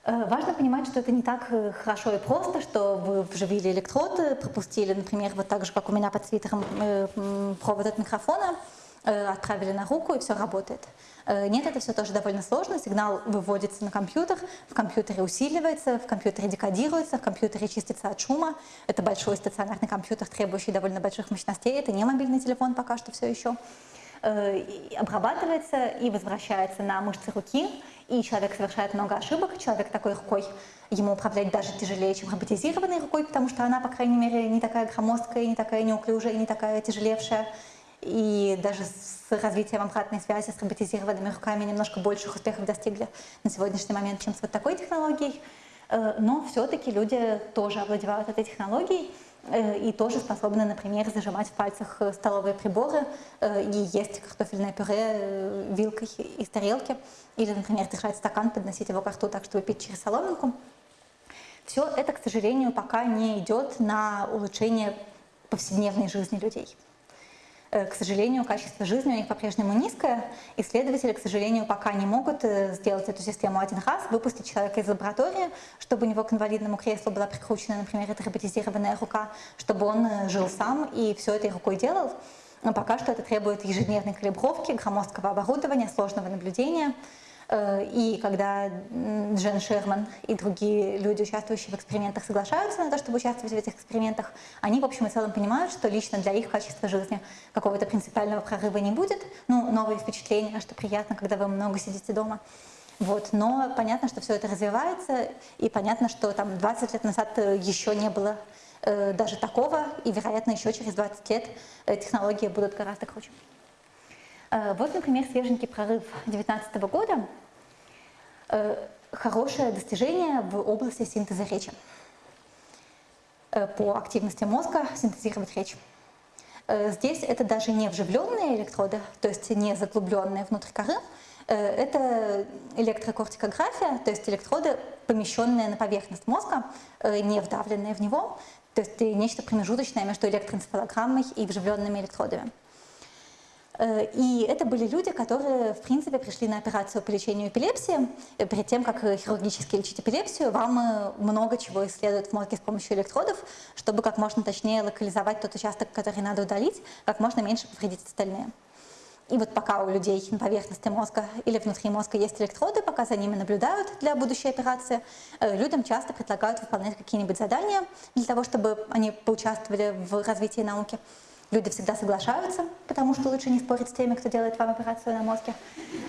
Э, важно понимать, что это не так э, хорошо и просто, что вы вживили электроды, пропустили, например, вот так же, как у меня под свитером, э, провод от микрофона, отправили на руку, и все работает. Нет, это все тоже довольно сложно. Сигнал выводится на компьютер, в компьютере усиливается, в компьютере декодируется, в компьютере чистится от шума. Это большой стационарный компьютер, требующий довольно больших мощностей. Это не мобильный телефон пока что все еще. Обрабатывается и возвращается на мышцы руки, и человек совершает много ошибок, человек такой рукой, ему управлять даже тяжелее, чем роботизированной рукой, потому что она, по крайней мере, не такая громоздкая, не такая неуклюжая, не такая тяжелевшая. И даже с развитием обратной связи с роботизированными руками немножко больших успехов достигли на сегодняшний момент, чем с вот такой технологией. Э, но все-таки люди тоже овладевают этой технологией, и тоже способны, например, зажимать в пальцах э, столовые приборы и есть картофельное пюре вилкой из тарелки, или, например, держать стакан, подносить его к рту так, чтобы пить через соломинку. Все это, к сожалению, пока не идет на улучшение повседневной жизни людей. Э, к сожалению, качество жизни у них по-прежнему низкое. Исследователи, к сожалению, пока не могут э, сделать эту систему один раз, выпустить человека из лаборатории, чтобы у него к инвалидному креслу была прикручена, например, эта роботизированная рука, чтобы он э, жил сам и все этой рукой делал. Но пока что это требует ежедневной калибровки, громоздкого оборудования, сложного наблюдения. Э, и когда Джен Шерман и другие люди, участвующие в экспериментах, соглашаются на то, чтобы участвовать в этих экспериментах, они в общем и целом понимают, что лично для их качества жизни какого-то принципиального прорыва не будет. Ну, новые впечатления, что приятно, когда вы много сидите дома. Вот. Но понятно, что все это развивается, и понятно, что там 20 лет назад э, еще не было э, даже такого, и, вероятно, еще через 20 лет э, технологии будут гораздо круче. Э, вот, например, свеженький прорыв 2019 года. Э, хорошее достижение в области синтеза речи. Э, по активности мозга синтезировать речь. Здесь это даже не вживленные электроды, то есть не заглубленные внутрь коры, это электрокортикография, то есть электроды, помещенные на поверхность мозга, не вдавленные в него, то есть нечто промежуточное между электроэнцефалограммой и вживленными электродами. Э, и это были люди, которые, в принципе, пришли на операцию по лечению эпилепсии. Э, перед тем, как хирургически лечить эпилепсию, вам э, много чего исследуют в мозге с помощью электродов, чтобы как можно точнее локализовать тот участок, который надо удалить, как можно меньше повредить остальные. И вот пока у людей на поверхности мозга или внутри мозга есть электроды, пока за ними наблюдают для будущей операции, людям часто предлагают выполнять какие-нибудь задания для того, чтобы они поучаствовали в развитии науки. Люди всегда соглашаются, потому что лучше не спорить с теми, кто делает вам операцию на мозге.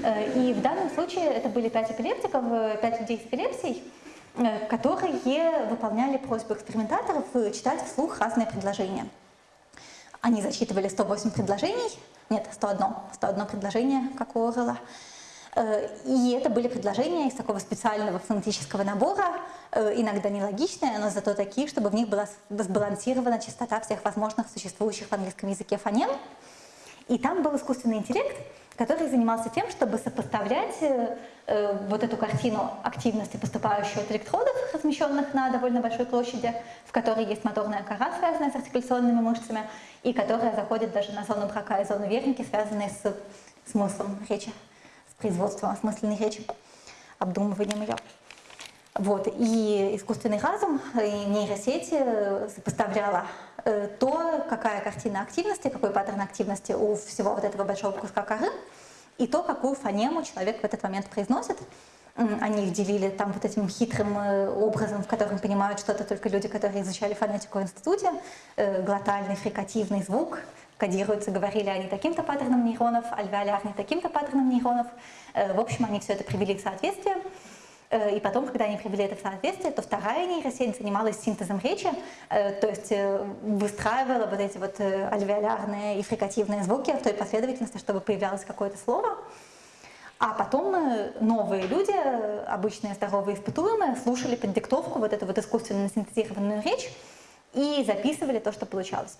Э, и в данном случае это были пять эпилептиков, э, пять людей с эпилепсией, э, которые выполняли просьбу экспериментаторов читать вслух разные предложения. Они зачитывали 108 предложений, нет, 101, 101 предложение, как у Орла, и это были предложения из такого специального фонетического набора, иногда нелогичные, но зато такие, чтобы в них была сбалансирована частота всех возможных существующих в английском языке фонем. И там был искусственный интеллект, который занимался тем, чтобы сопоставлять э, вот эту картину активности, поступающей от электродов, размещенных на довольно большой площади, в которой есть моторная кора, связанная с артикуляционными мышцами, и которая заходит даже на зону брака и зону верники, связанные с смыслом речи производством осмысленной речи, обдумыванием ее. Вот. И искусственный разум, и нейросети сопоставляла э, то, какая картина активности, какой паттерн активности у всего вот этого большого куска коры, и то, какую фонему человек в этот момент произносит. Они их делили там вот этим хитрым э, образом, в котором понимают что-то только люди, которые изучали фонетику в институте, э, глотальный фрикативный звук, кодируются, говорили они таким-то паттерном нейронов, альвеолярный таким-то паттерном нейронов. Э, в общем, они все это привели в соответствие. Э, и потом, когда они привели это в соответствие, то вторая нейросеть занималась синтезом речи, э, то есть выстраивала вот эти вот альвеолярные и фрикативные звуки в той последовательности, чтобы появлялось какое-то слово. А потом новые люди, обычные здоровые испытуемые, слушали под диктовку вот эту вот искусственно синтезированную речь и записывали то, что получалось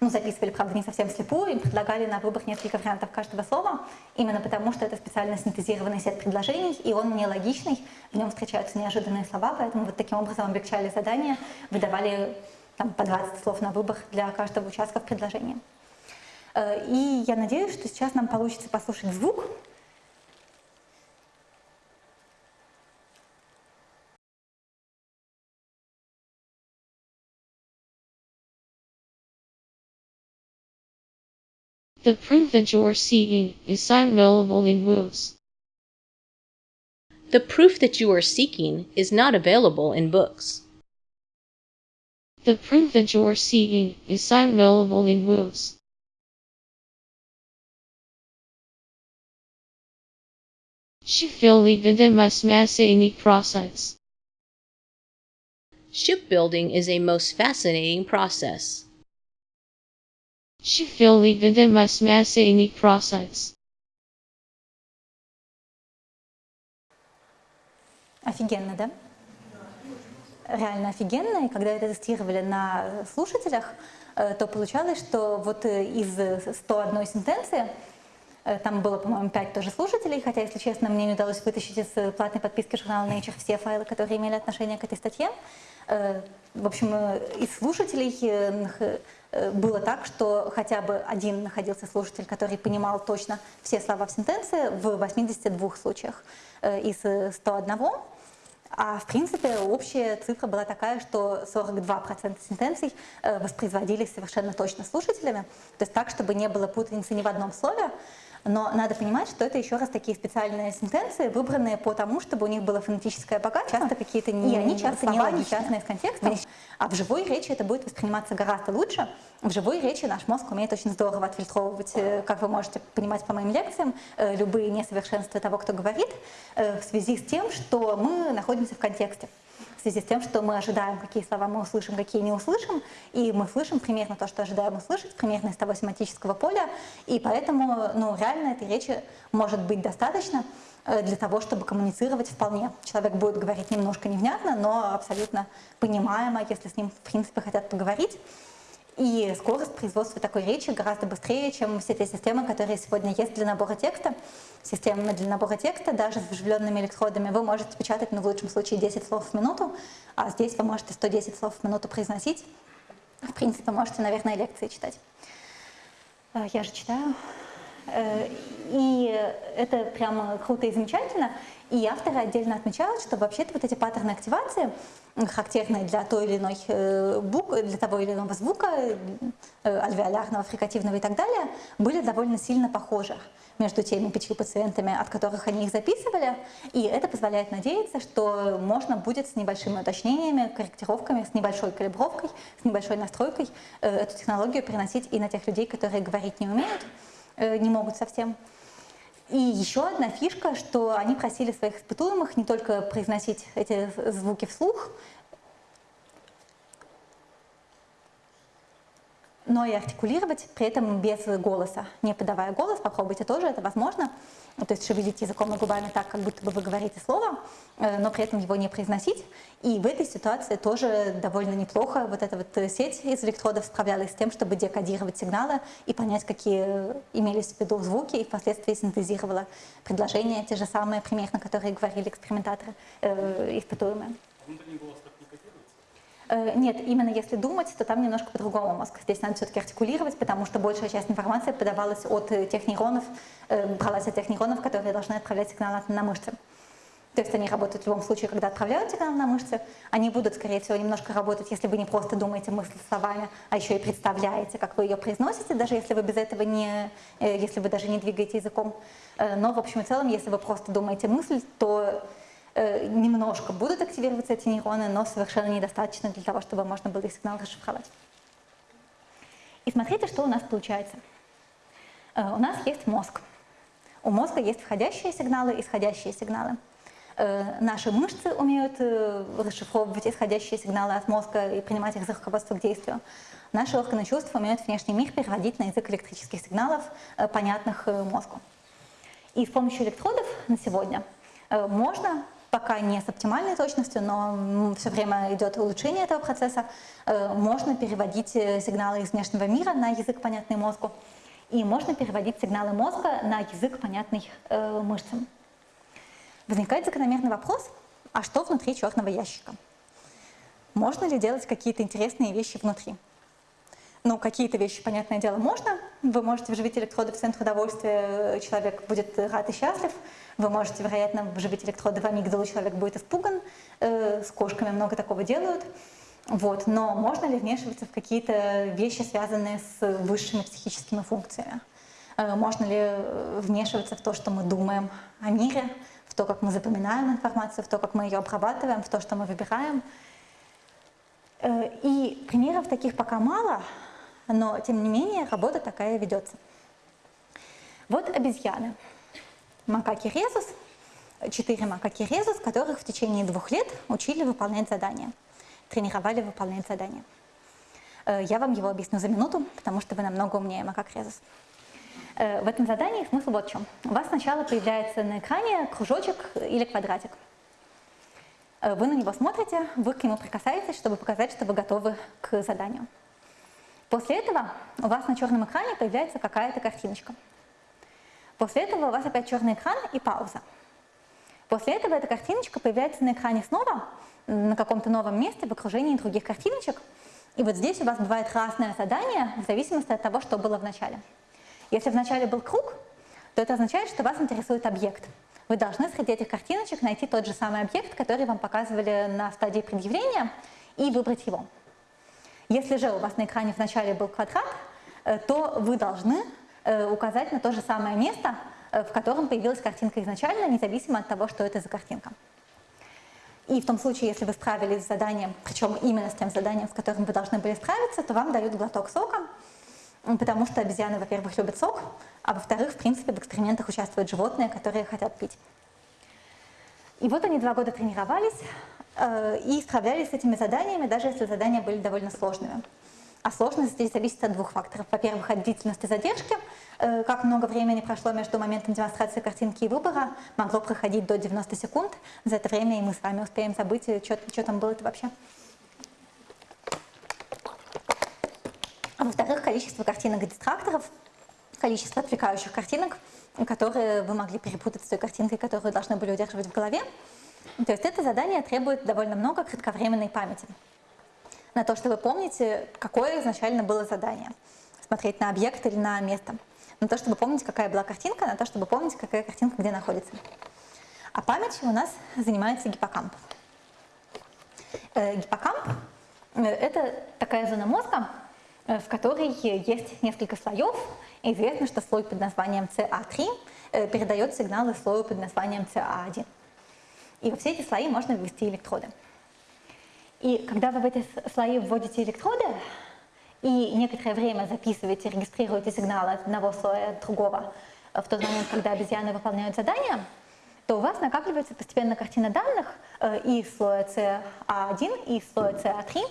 ну, записывали, правда, не совсем слепую, им предлагали на выбор несколько вариантов каждого слова, именно потому что это специально синтезированный сет предложений, и он нелогичный, в нем встречаются неожиданные слова, поэтому вот таким образом облегчали задание, выдавали там, по 20 слов на выбор для каждого участка в предложении. Э, и я надеюсь, что сейчас нам получится послушать звук, The proof that you are seeking is not available in books. The proof that you are seeking is not available in books. The proof that you are seeking is available in books. Shipbuilding is a most fascinating process. Shipbuilding is a most fascinating process. Sheffield the masmacini process. Офигенно, да? реально офигенно, и когда это тестировали на слушателях, то получалось, что вот из 101 сентенции там было, по-моему, 5 тоже слушателей, хотя, если честно, мне не удалось вытащить из платной подписки журнала Nature все файлы, которые имели отношение к этой статье. В общем, из слушателей было так, что хотя бы один находился слушатель, который понимал точно все слова в сентенции в 82 случаях из 101. А в принципе общая цифра была такая, что 42% сентенций воспроизводились совершенно точно слушателями, то есть так, чтобы не было путаницы ни в одном слове, но надо понимать, что это еще раз такие специальные сентенции, выбранные по тому, чтобы у них было фонетическое богатство, часто какие-то не, и они часто не нелогичные из контекста. А в живой речи это будет восприниматься гораздо лучше. В живой речи наш мозг умеет очень здорово отфильтровывать, э, как вы можете понимать по моим лекциям, э, любые несовершенства того, кто говорит, э, в связи с тем, что мы находимся в контексте в связи с тем, что мы ожидаем, какие слова мы услышим, какие не услышим, и мы слышим примерно то, что ожидаем услышать, примерно из того семантического поля, и поэтому ну, реально этой речи может быть достаточно э, для того, чтобы коммуницировать вполне. Человек будет говорить немножко невнятно, но абсолютно понимаемо, если с ним в принципе хотят поговорить. И скорость производства такой речи гораздо быстрее, чем все те системы, которые сегодня есть для набора текста. Системы для набора текста, даже с вживленными электродами, вы можете печатать, ну, в лучшем случае, 10 слов в минуту, а здесь вы можете 110 слов в минуту произносить. В принципе, можете, наверное, лекции читать. Э, я же читаю. Э, и это прямо круто и замечательно. И авторы отдельно отмечают, что вообще-то вот эти паттерны активации, характерные для той или иной э, буквы, для того или иного звука, э, альвеолярного, фрикативного и так далее, были довольно сильно похожи между теми пятью пациентами, от которых они их записывали, и это позволяет надеяться, что можно будет с небольшими уточнениями, корректировками, с небольшой калибровкой, с небольшой настройкой эту технологию переносить и на тех людей, которые говорить не умеют, не могут совсем. И еще одна фишка, что они просили своих испытуемых не только произносить эти звуки вслух, но и артикулировать, при этом без голоса, не подавая голос, попробуйте тоже, это возможно. То есть шевелить языком и губами так, как будто бы вы говорите слово, э, но при этом его не произносить. И в этой ситуации тоже довольно неплохо вот эта вот сеть из электродов справлялась с тем, чтобы декодировать сигналы и понять, какие имелись в виду звуки, и впоследствии синтезировала предложения, те же самые примерно, которые говорили экспериментаторы, э, испытуемые. Внутренний голос Э, нет, именно если думать, то там немножко по-другому мозг. Здесь надо все-таки артикулировать, потому что большая часть информации подавалась от э, тех нейронов, э, бралась от тех нейронов, которые должны отправлять сигналы на мышцы. То есть они работают в любом случае, когда отправляют сигнал на мышцы. Они будут, скорее всего, немножко работать, если вы не просто думаете мысль словами, а еще и представляете, как вы ее произносите, даже если вы без этого не, если вы даже не двигаете языком. Но в общем и целом, если вы просто думаете мысль, то Э, немножко будут активироваться эти нейроны, но совершенно недостаточно для того, чтобы можно было их сигнал расшифровать. И смотрите, что у нас получается. Э, у нас есть мозг. У мозга есть входящие сигналы, исходящие сигналы. Э, наши мышцы умеют расшифровывать исходящие сигналы от мозга и принимать их за руководство к действию. Наши органы чувств умеют внешний мир переводить на язык электрических сигналов, понятных мозгу. И с помощью электродов на сегодня можно пока не с оптимальной точностью, но все время идет улучшение этого процесса. Э, можно переводить э, сигналы из внешнего мира на язык, понятный мозгу, и можно переводить сигналы мозга на язык, понятный э, мышцам. Возникает закономерный вопрос, а что внутри черного ящика? Можно ли делать какие-то интересные вещи внутри? Ну, какие-то вещи, понятное дело, можно. Вы можете вживить электроды в центр удовольствия, человек будет рад и счастлив. Вы можете, вероятно, вживить электроды в амигдалу, человек будет испуган. Э, с кошками много такого делают. Вот. Но можно ли вмешиваться в какие-то вещи, связанные с высшими психическими функциями? Э, можно ли э, вмешиваться в то, что мы думаем о мире, в то, как мы запоминаем информацию, в то, как мы ее обрабатываем, в то, что мы выбираем? И примеров таких пока мало, но тем не менее работа такая ведется. Вот обезьяны. Макаки резус, четыре макаки резус, которых в течение двух лет учили выполнять задания, тренировали выполнять задания. Э, я вам его объясню за минуту, потому что вы намного умнее макак резус. Э, в этом задании смысл вот в чем. У вас сначала появляется на экране кружочек или квадратик. Э, вы на него смотрите, вы к нему прикасаетесь, чтобы показать, что вы готовы к заданию. После этого у вас на черном экране появляется какая-то картиночка. После этого у вас опять черный экран и пауза. После этого эта картиночка появляется на экране снова, на каком-то новом месте, в окружении других картиночек. И вот здесь у вас бывает разное задание в зависимости от того, что было в начале. Если в начале был круг, то это означает, что вас интересует объект. Вы должны среди этих картиночек найти тот же самый объект, который вам показывали на стадии предъявления, и выбрать его. Если же у вас на экране в начале был квадрат, э, то вы должны э, указать на то же самое место, э, в котором появилась картинка изначально, независимо от того, что это за картинка. И в том случае, если вы справились с заданием, причем именно с тем заданием, с которым вы должны были справиться, то вам дают глоток сока, потому что обезьяны, во-первых, любят сок, а во-вторых, в принципе, в экспериментах участвуют животные, которые хотят пить. И вот они два года тренировались, и справлялись с этими заданиями, даже если задания были довольно сложными. А сложность здесь зависит от двух факторов. Во-первых, от длительности задержки, э, как много времени прошло между моментом демонстрации картинки и выбора, могло проходить до 90 секунд. За это время и мы с вами успеем забыть, э, что, что там было-то вообще. А во-вторых, количество картинок и дистракторов, количество отвлекающих картинок, которые вы могли перепутать с той картинкой, которую должны были удерживать в голове, то есть это задание требует довольно много кратковременной памяти. На то, чтобы помните, какое изначально было задание. Смотреть на объект или на место. На то, чтобы помнить, какая была картинка, на то, чтобы помнить, какая картинка где находится. А память у нас занимается гиппокамп. Э, гиппокамп э, – это такая зона мозга, э, в которой есть несколько слоев. известно, что слой под названием CA3 передает сигналы слою под названием CA1. И во все эти слои можно ввести электроды. И когда вы в эти слои вводите электроды, и некоторое время записываете, регистрируете сигналы одного слоя от другого в тот момент, когда обезьяны выполняют задания, то у вас накапливается постепенно картина данных э, и слоя CA1, и слоя CA3,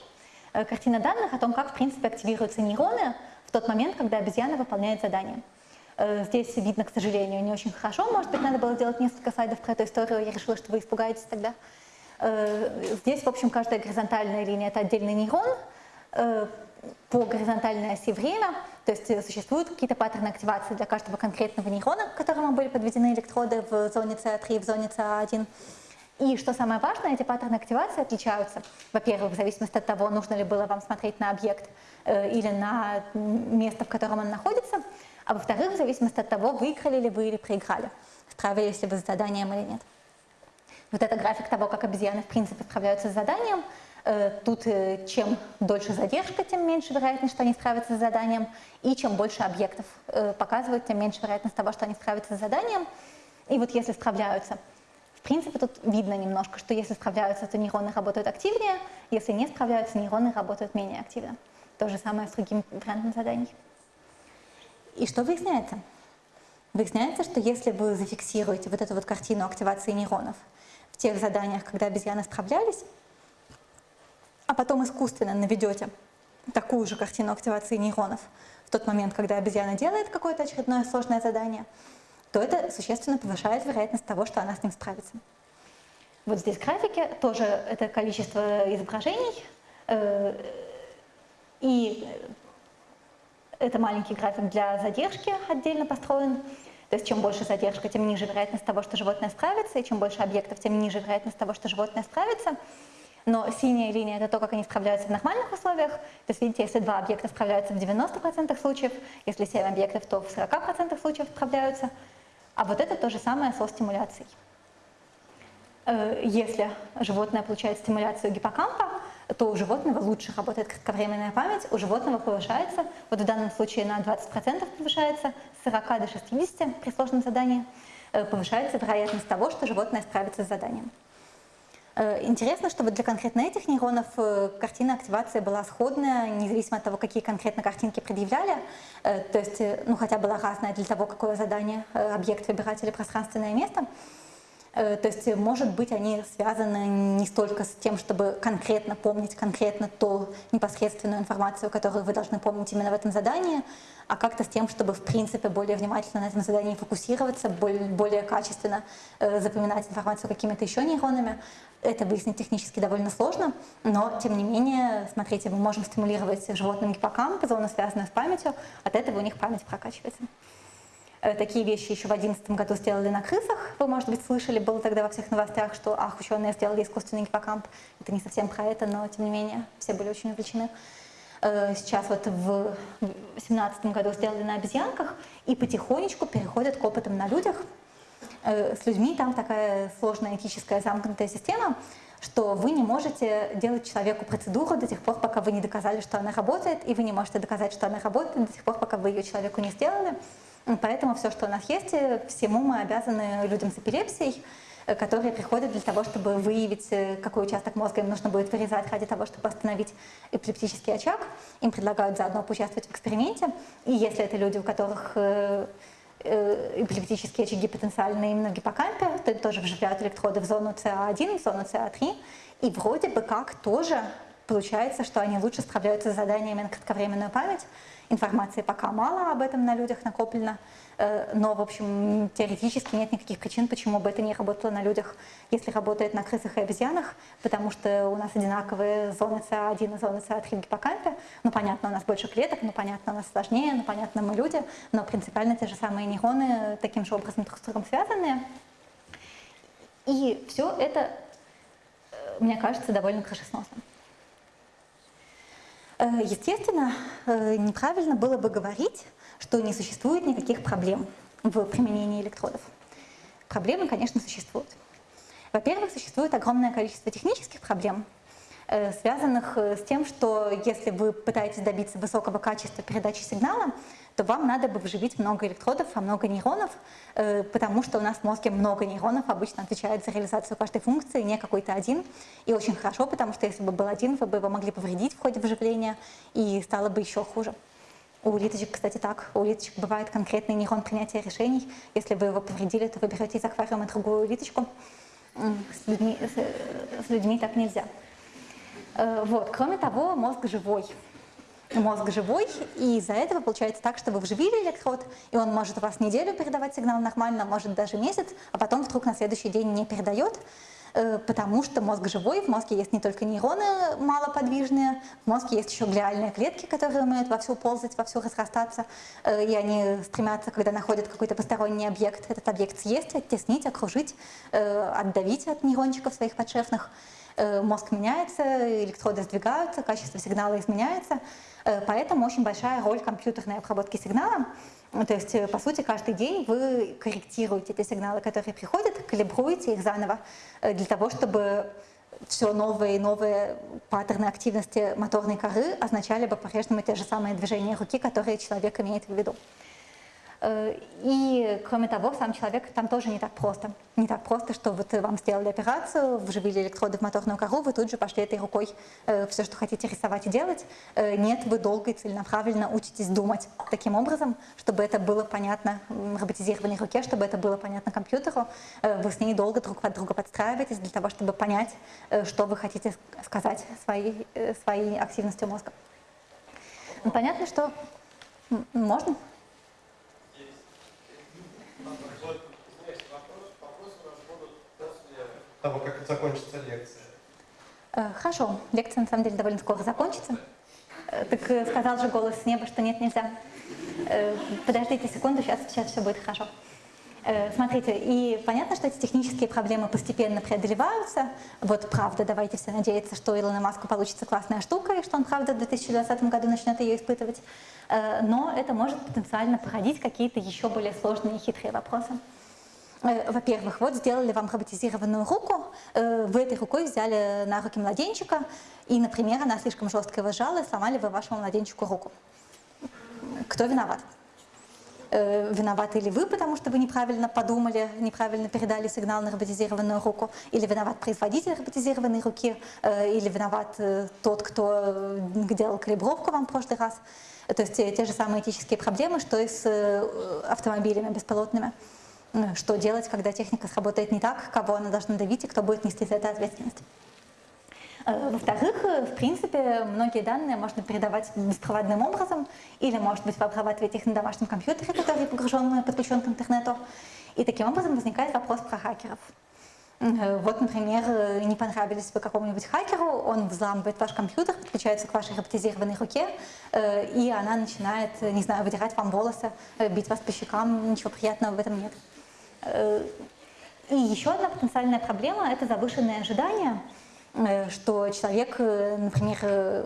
э, картина данных о том, как в принципе активируются нейроны в тот момент, когда обезьяна выполняет задание. Э, здесь видно, к сожалению, не очень хорошо. Может быть, надо было сделать несколько слайдов про эту историю. Я решила, что вы испугаетесь тогда. Э, здесь, в общем, каждая горизонтальная линия – это отдельный нейрон э, по горизонтальной оси время, то есть существуют какие-то паттерны активации для каждого конкретного нейрона, к которому были подведены электроды в зоне CA3 и в зоне CA1. И что самое важное, эти паттерны активации отличаются. Во-первых, в зависимости от того, нужно ли было вам смотреть на объект или на место, в котором он находится. А во-вторых, в зависимости от того, выиграли ли вы или проиграли, справились ли вы с заданием или нет. Вот это график того, как обезьяны в принципе справляются с заданием. Э, тут э, чем дольше задержка, тем меньше вероятность, что они справятся с заданием. И чем больше объектов э, показывают, тем меньше вероятность того, что они справятся с заданием. И вот если справляются, в принципе, тут видно немножко, что если справляются, то нейроны работают активнее, если не справляются, нейроны работают менее активно. То же самое с другим вариантом заданий. И что выясняется? Выясняется, что если вы зафиксируете вот эту вот картину активации нейронов в тех заданиях, когда обезьяны справлялись, а потом искусственно наведете такую же картину активации нейронов в тот момент, когда обезьяна делает какое-то очередное сложное задание, то это существенно повышает вероятность того, что она с ним справится. Вот здесь графики, тоже это количество изображений, э, и это маленький график для задержки отдельно построен. То есть чем больше задержка, тем ниже вероятность того, что животное справится, и чем больше объектов, тем ниже вероятность того, что животное справится. Но синяя линия – это то, как они справляются в нормальных условиях. То есть, видите, если два объекта справляются в 90% случаев, если 7 объектов, то в 40% случаев справляются. А вот это то же самое со стимуляцией. Э, если животное получает стимуляцию гиппокампа, то у животного лучше работает кратковременная память, у животного повышается, вот в данном случае на 20% повышается, с 40 до 60 при сложном задании, э, повышается вероятность того, что животное справится с заданием. Э, интересно, что вот для конкретно этих нейронов э, картина активации была сходная, независимо от того, какие конкретно картинки предъявляли. То есть, ну, хотя была разная для того, какое задание объект выбирать или пространственное место. Э, то есть, может быть, они связаны не столько с тем, чтобы конкретно помнить конкретно ту непосредственную информацию, которую вы должны помнить именно в этом задании, а как-то с тем, чтобы, в принципе, более внимательно на этом задании фокусироваться, более, качественно э, запоминать информацию какими-то еще нейронами. Это выяснить технически довольно сложно, но, тем не менее, смотрите, мы можем стимулировать животным гиппокамп, зону, связанную с памятью, от этого у них память прокачивается. Э, такие вещи еще в 2011 году сделали на крысах. Вы, может быть, слышали, было тогда во всех новостях, что ах, ученые сделали искусственный гиппокамп. Это не совсем про это, но тем не менее все были очень увлечены. Э, сейчас вот в 2017 году сделали на обезьянках и потихонечку переходят к опытам на людях. Э, с людьми там такая сложная этическая замкнутая система, что вы не можете делать человеку процедуру до тех пор, пока вы не доказали, что она работает, и вы не можете доказать, что она работает до тех пор, пока вы ее человеку не сделали. Поэтому все, что у нас есть, э, всему мы обязаны людям с эпилепсией, э, которые приходят для того, чтобы выявить, э, какой участок мозга им нужно будет вырезать ради того, чтобы остановить эпилептический очаг. Им предлагают заодно поучаствовать в эксперименте. И если это люди, у которых эпилептические очаги потенциальны именно гиппокампе, то тоже вживляют электроды в зону ЦА1, в зону ЦА3, и вроде бы как тоже получается, что они лучше справляются с заданиями на кратковременную память, Информации пока мало об этом на людях накоплено, э, но, в общем, теоретически нет никаких причин, почему бы это не работало на людях, если работает на крысах и обезьянах, потому что у нас одинаковые зоны СА1 и зоны СА3 в гиппокампе. Ну, понятно, у нас больше клеток, ну, понятно, у нас сложнее, ну, понятно, мы люди, но принципиально те же самые нейроны таким же образом друг с другом связаны. И все это, э, мне кажется, довольно крышесносно. Э, естественно, э, неправильно было бы говорить, что не существует никаких проблем в применении электродов. Проблемы, конечно, существуют. Во-первых, существует огромное количество технических проблем, Э, связанных с тем, что если вы пытаетесь добиться высокого качества передачи сигнала, то вам надо бы вживить много электродов, а много нейронов, э, потому что у нас в мозге много нейронов обычно отвечает за реализацию каждой функции, не какой-то один. И очень хорошо, потому что если бы был один, вы бы его могли повредить в ходе вживления, и стало бы еще хуже. У улиточек, кстати, так. У улиточек бывает конкретный нейрон принятия решений. Если вы его повредили, то вы берете из аквариума другую улиточку. С людьми, с, с людьми так нельзя. Э, вот. Кроме того, мозг живой. Мозг живой, и из-за этого получается так, что вы вживили электрод, и он может у вас неделю передавать сигнал нормально, может даже месяц, а потом вдруг на следующий день не передает, э, потому что мозг живой, в мозге есть не только нейроны малоподвижные, в мозге есть еще глиальные клетки, которые умеют вовсю ползать, вовсю разрастаться, э, и они стремятся, когда находят какой-то посторонний объект, этот объект съесть, оттеснить, окружить, отдавить от нейрончиков своих подшефных. Э, мозг меняется, электроды сдвигаются, качество сигнала изменяется, э, поэтому очень большая роль компьютерной обработки сигнала. То есть, э, по сути, каждый день вы корректируете те сигналы, которые приходят, калибруете их заново для того, чтобы все новые и новые паттерны активности моторной коры означали бы по-прежнему те же самые движения руки, которые человек имеет в виду. Э, и, кроме того, сам человек там тоже не так просто. Не так просто, что вот вам сделали операцию, вживили электроды в моторную кору, вы тут же пошли этой рукой э, все, что хотите рисовать и делать. Э, нет, вы долго и целенаправленно учитесь думать таким образом, чтобы это было понятно роботизированной руке, чтобы это было понятно компьютеру. Вы с ней долго друг под друга подстраиваетесь для того, чтобы понять, что вы хотите сказать своей, своей активностью мозга. Ну, понятно, что можно? Того, как закончится лекция. Э, хорошо, лекция на самом деле довольно скоро закончится. Э, так э, сказал же голос с неба, что нет, нельзя. Подождите секунду, сейчас, сейчас все будет хорошо. Смотрите, и понятно, что эти технические проблемы постепенно преодолеваются. Вот правда, давайте все надеяться, что Илона Маску получится классная штука, и что он правда в 2020 году начнет ее испытывать. Но это может потенциально породить какие-то еще более сложные и хитрые вопросы. Э, во-первых, вот сделали вам роботизированную руку, э, вы этой рукой взяли на руки младенчика, и, например, она слишком жестко его сжала, и сломали вы вашему младенчику руку. Кто виноват? Э, виноваты ли вы, потому что вы неправильно подумали, неправильно передали сигнал на роботизированную руку, или виноват производитель роботизированной руки, или виноват тот, кто делал калибровку вам в прошлый раз. То есть те же самые этические проблемы, что и с автомобилями беспилотными. Э, что делать, когда техника сработает не так, кого она должна давить и кто будет нести за это ответственность. Э, во-вторых, э, в принципе, многие данные можно передавать беспроводным образом, или, может быть, вы обрабатываете их на домашнем компьютере, который погружен, подключен к интернету. И таким образом возникает вопрос про хакеров. Э, вот, например, не понравились вы какому-нибудь хакеру, он взламывает ваш компьютер, подключается к вашей роботизированной руке, и она начинает, не знаю, выдирать вам волосы, бить вас по щекам, ничего приятного в этом нет. И еще одна потенциальная проблема – это завышенные ожидания – Э, что человек, э, например, э,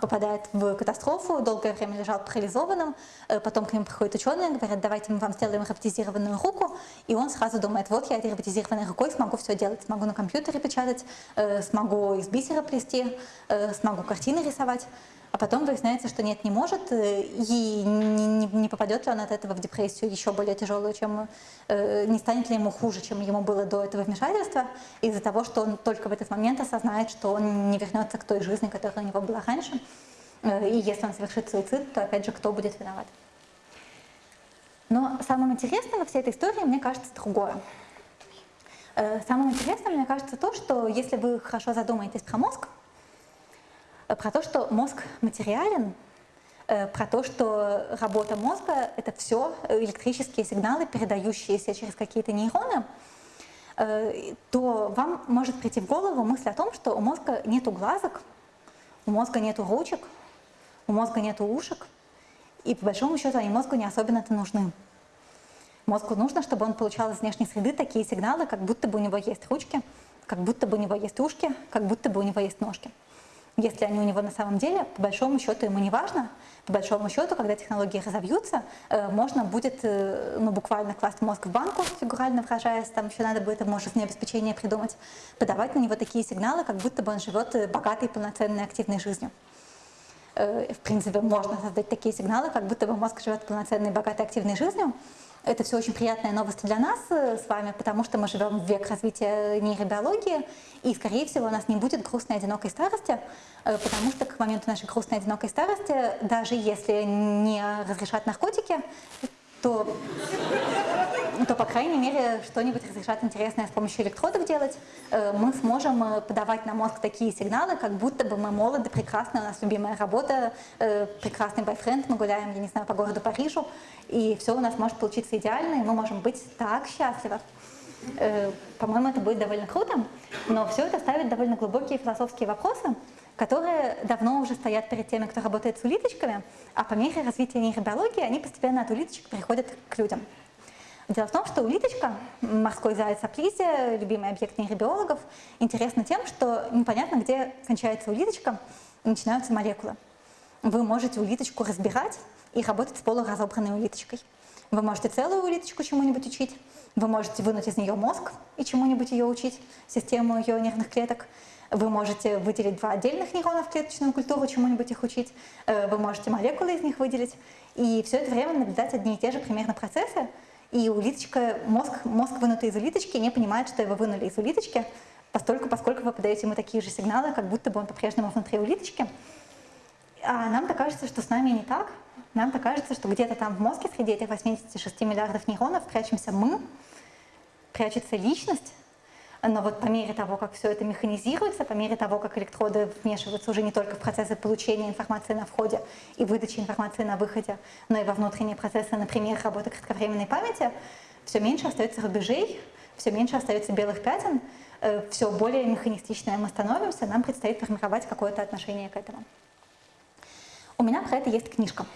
попадает в катастрофу, долгое время лежал парализованным, потом к нему приходят ученые, говорят, давайте мы вам сделаем роботизированную руку, и он сразу думает, вот я этой роботизированной рукой смогу все делать, смогу на компьютере печатать, смогу из бисера плести, смогу картины рисовать. А потом выясняется, что нет, не может, э, и не, не попадет ли он от этого в депрессию еще более тяжелую, чем э, не станет ли ему хуже, чем ему было до этого вмешательства, из-за того, что он только в этот момент осознает, что он не вернется к той жизни, которая у него была раньше. Э, и если он совершит суицид, то опять же, кто будет виноват? Но самым интересным во всей этой истории, мне кажется, другое. Самым интересным, мне кажется, то, что если вы хорошо задумаетесь про мозг, про то, что мозг материален, э, про то, что работа мозга — это все электрические сигналы, передающиеся через какие-то нейроны, э, то вам может прийти в голову мысль о том, что у мозга нету глазок, у мозга нету ручек, у мозга нету ушек, и по большому счету они мозгу не особенно-то нужны. Мозгу нужно, чтобы он получал из внешней среды такие сигналы, как будто бы у него есть ручки, как будто бы у него есть ушки, как будто бы у него есть ножки если они у него на самом деле, по большому счету ему не важно. По большому счету, когда технологии разовьются, э, можно будет э, ну, буквально класть мозг в банку, фигурально выражаясь, там еще надо будет ему жизнеобеспечение придумать, подавать на него такие сигналы, как будто бы он живет э, богатой, полноценной, активной жизнью. В принципе, можно создать такие сигналы, как будто бы мозг живет полноценной, богатой, активной жизнью, это все очень приятная новость для нас э, с вами, потому что мы живем в век развития нейробиологии, и, скорее всего, у нас не будет грустной одинокой старости, э, потому что к моменту нашей грустной одинокой старости, даже если не разрешат наркотики, то, то по крайней мере, что-нибудь разрешат интересное с помощью электродов делать. Э, мы сможем э, подавать на мозг такие сигналы, как будто бы мы молоды, прекрасны, у нас любимая работа, э, прекрасный бойфренд, мы гуляем, я не знаю, по городу Парижу, и все у нас может получиться идеально, и мы можем быть так счастливы. По-моему, это будет довольно круто, но все это ставит довольно глубокие философские вопросы, которые давно уже стоят перед теми, кто работает с улиточками, а по мере развития нейробиологии они постепенно от улиточек переходят к людям. Дело в том, что улиточка, морской заяц аплизия, любимый объект нейробиологов, интересна тем, что непонятно, где кончается улиточка и начинаются молекулы. Вы можете улиточку разбирать и работать с полуразобранной улиточкой. Вы можете целую улиточку чему-нибудь учить, вы можете вынуть из нее мозг и чему-нибудь ее учить, систему ее нервных клеток. Вы можете выделить два отдельных нейрона в клеточную культуру, чему-нибудь их учить. Э, вы можете молекулы из них выделить. И все это время наблюдать одни и те же примерно процессы. И улиточка, мозг, мозг вынутый из улиточки, не понимает, что его вынули из улиточки, постольку, поскольку вы подаете ему такие же сигналы, как будто бы он по-прежнему внутри улиточки. А нам-то кажется, что с нами не так. Нам-то кажется, что где-то там в мозге среди этих 86 миллиардов нейронов прячемся мы, прячется личность, но вот по мере того, как все это механизируется, по мере того, как электроды вмешиваются уже не только в процессы получения информации на входе и выдачи информации на выходе, но и во внутренние процессы, например, работы кратковременной памяти, все меньше остается рубежей, все меньше остается белых пятен, э, все более механистичное мы становимся, нам предстоит формировать какое-то отношение к этому. У меня про это есть книжка.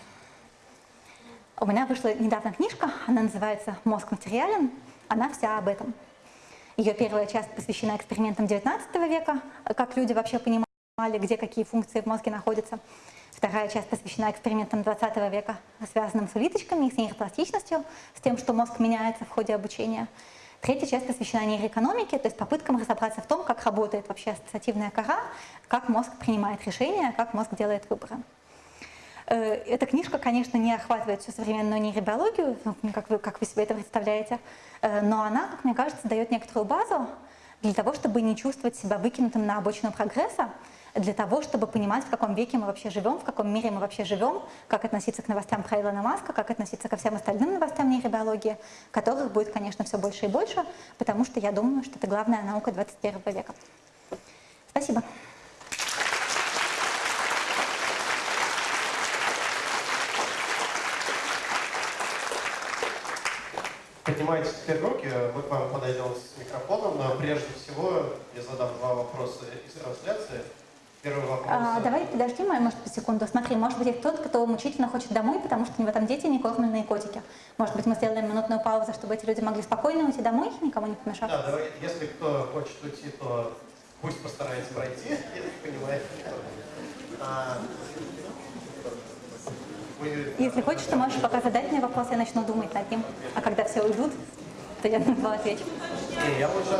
У меня вышла недавно книжка, она называется «Мозг материален», она вся об этом. Ее первая часть посвящена экспериментам XIX века, как люди вообще понимали, где какие функции в мозге находятся. Вторая часть посвящена экспериментам XX века, связанным с улиточками, с нейропластичностью, с тем, что мозг меняется в ходе обучения. Третья часть посвящена нейроэкономике, то есть попыткам разобраться в том, как работает вообще ассоциативная кора, как мозг принимает решения, как мозг делает выборы. Э, эта книжка, конечно, не охватывает всю современную нейробиологию, ну, как вы, как вы себе это представляете, э, но она, как мне кажется, дает некоторую базу для того, чтобы не чувствовать себя выкинутым на обочину прогресса, для того, чтобы понимать, в каком веке мы вообще живем, в каком мире мы вообще живем, как относиться к новостям про Илона Маска, как относиться ко всем остальным новостям нейробиологии, которых будет, конечно, все больше и больше, потому что я думаю, что это главная наука 21 века. Спасибо. Поднимайте теперь руки, мы к вам подойдем с микрофоном, но прежде всего я задам два вопроса из трансляции. Первый вопрос. А, давай подожди, Майя, может, по секунду. Смотри, может быть, это тот, кто мучительно хочет домой, потому что у него там дети некормленные котики. Может быть, мы сделаем минутную паузу, чтобы эти люди могли спокойно уйти домой, никому не помешав. Да, давай, если кто хочет уйти, то пусть постарается пройти, если понимает. А, Если хочешь, то можешь пока задать мне вопрос, я начну думать над ним. А когда все уйдут, то я на два отвечу. Я лучше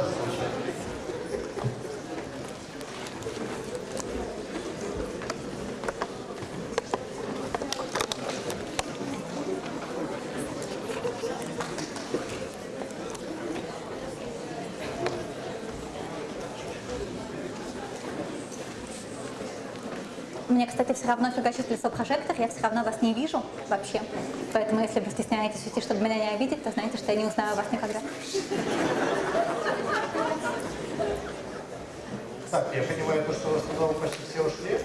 кстати, все равно фигачит лицо прожектор, я все равно вас не вижу вообще. Поэтому, если вы стесняетесь уйти, чтобы меня не обидеть, то знаете, что я не узнаю вас никогда. Так, я понимаю, то, что в почти все ушли,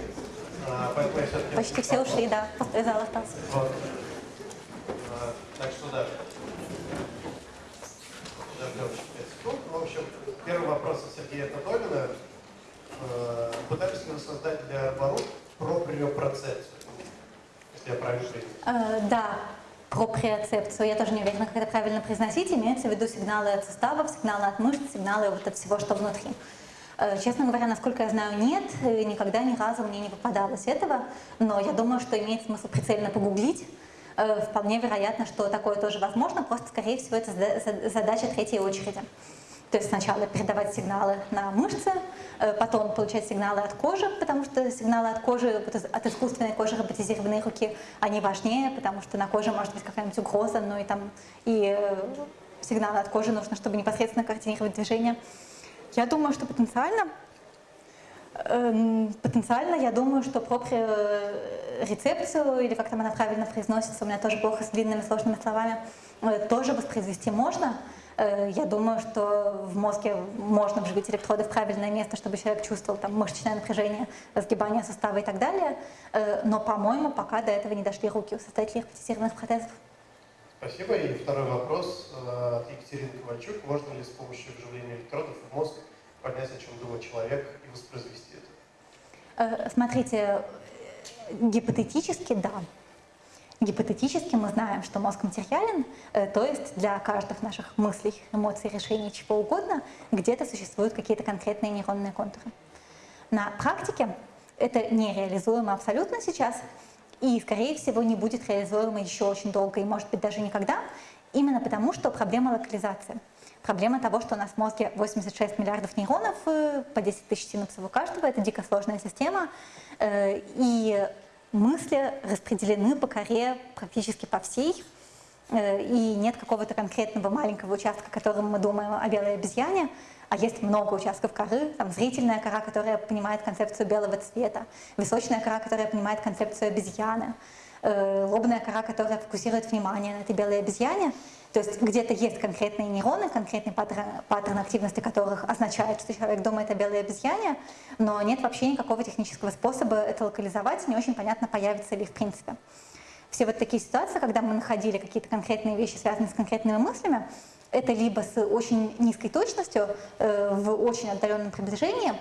а, поэтому я все-таки... Почти все ушли, да, пустой зал остался. Вот. А, так что да. Подождем еще 5 секунд. В общем, первый вопрос от Сергея Татовина. Э, Пытались ли вы создать для Арбару проприопроцепцию? Если я правильно понимаю. Э, да, проприоцепцию. Я тоже не уверена, как это правильно произносить. Имеется в виду сигналы от суставов, сигналы от мышц, сигналы вот от всего, что внутри. Э, Честно говоря, насколько я знаю, нет, никогда ни разу мне не попадалось этого, но я думаю, что имеет смысл прицельно погуглить. Э, Вполне вероятно, что такое тоже возможно, просто, скорее всего, это зада- зад- задача третьей очереди. То есть сначала передавать сигналы на мышцы, э, потом получать сигналы от кожи, потому что сигналы от кожи, от искусственной кожи роботизированной руки, они важнее, потому что на коже может быть какая-нибудь угроза, но и там и э, сигналы от кожи нужно, чтобы непосредственно координировать движение. Я думаю, что потенциально Эм, Потенциально, я думаю, что рецепцию или как там она правильно произносится, у меня тоже плохо с длинными сложными словами, э, тоже воспроизвести можно. Э, Я думаю, что в мозге можно вживить электроды в правильное место, чтобы человек чувствовал там мышечное напряжение, разгибание сустава и так далее. Э, Но, по-моему, пока до этого не дошли руки у создателей роботизированных протезов. Спасибо. И второй вопрос э, от Екатерины Ковальчук. Можно ли с помощью вживления электродов в мозг понять, о чем думает человек и воспроизвести это? Смотрите, гипотетически да. Гипотетически мы знаем, что мозг материален, э, то есть для каждых наших мыслей, эмоций, решений, чего угодно, где-то существуют какие-то конкретные нейронные контуры. На практике это нереализуемо абсолютно сейчас, и, скорее всего, не будет реализуемо еще очень долго, и, может быть, даже никогда, именно потому, что проблема локализации. Проблема того, что у нас в мозге 86 миллиардов нейронов, э, по 10 тысяч синапсов у каждого, это дико сложная система, э, и мысли распределены по коре практически по всей, Э, и нет какого-то конкретного маленького участка, которым мы думаем о белой обезьяне, а есть много участков коры, там зрительная кора, которая понимает концепцию белого цвета, височная кора, которая понимает концепцию обезьяны, э, лобная кора, которая фокусирует внимание на этой белой обезьяне. То есть где-то есть конкретные нейроны, конкретный паттерн, паттерн активности которых означает, что человек думает о белой обезьяне, но нет вообще никакого технического способа это локализовать, не очень понятно, появится ли в принципе все вот такие ситуации, когда мы находили какие-то конкретные вещи, связанные с конкретными мыслями, это либо с очень низкой точностью, э, в очень отдаленном приближении,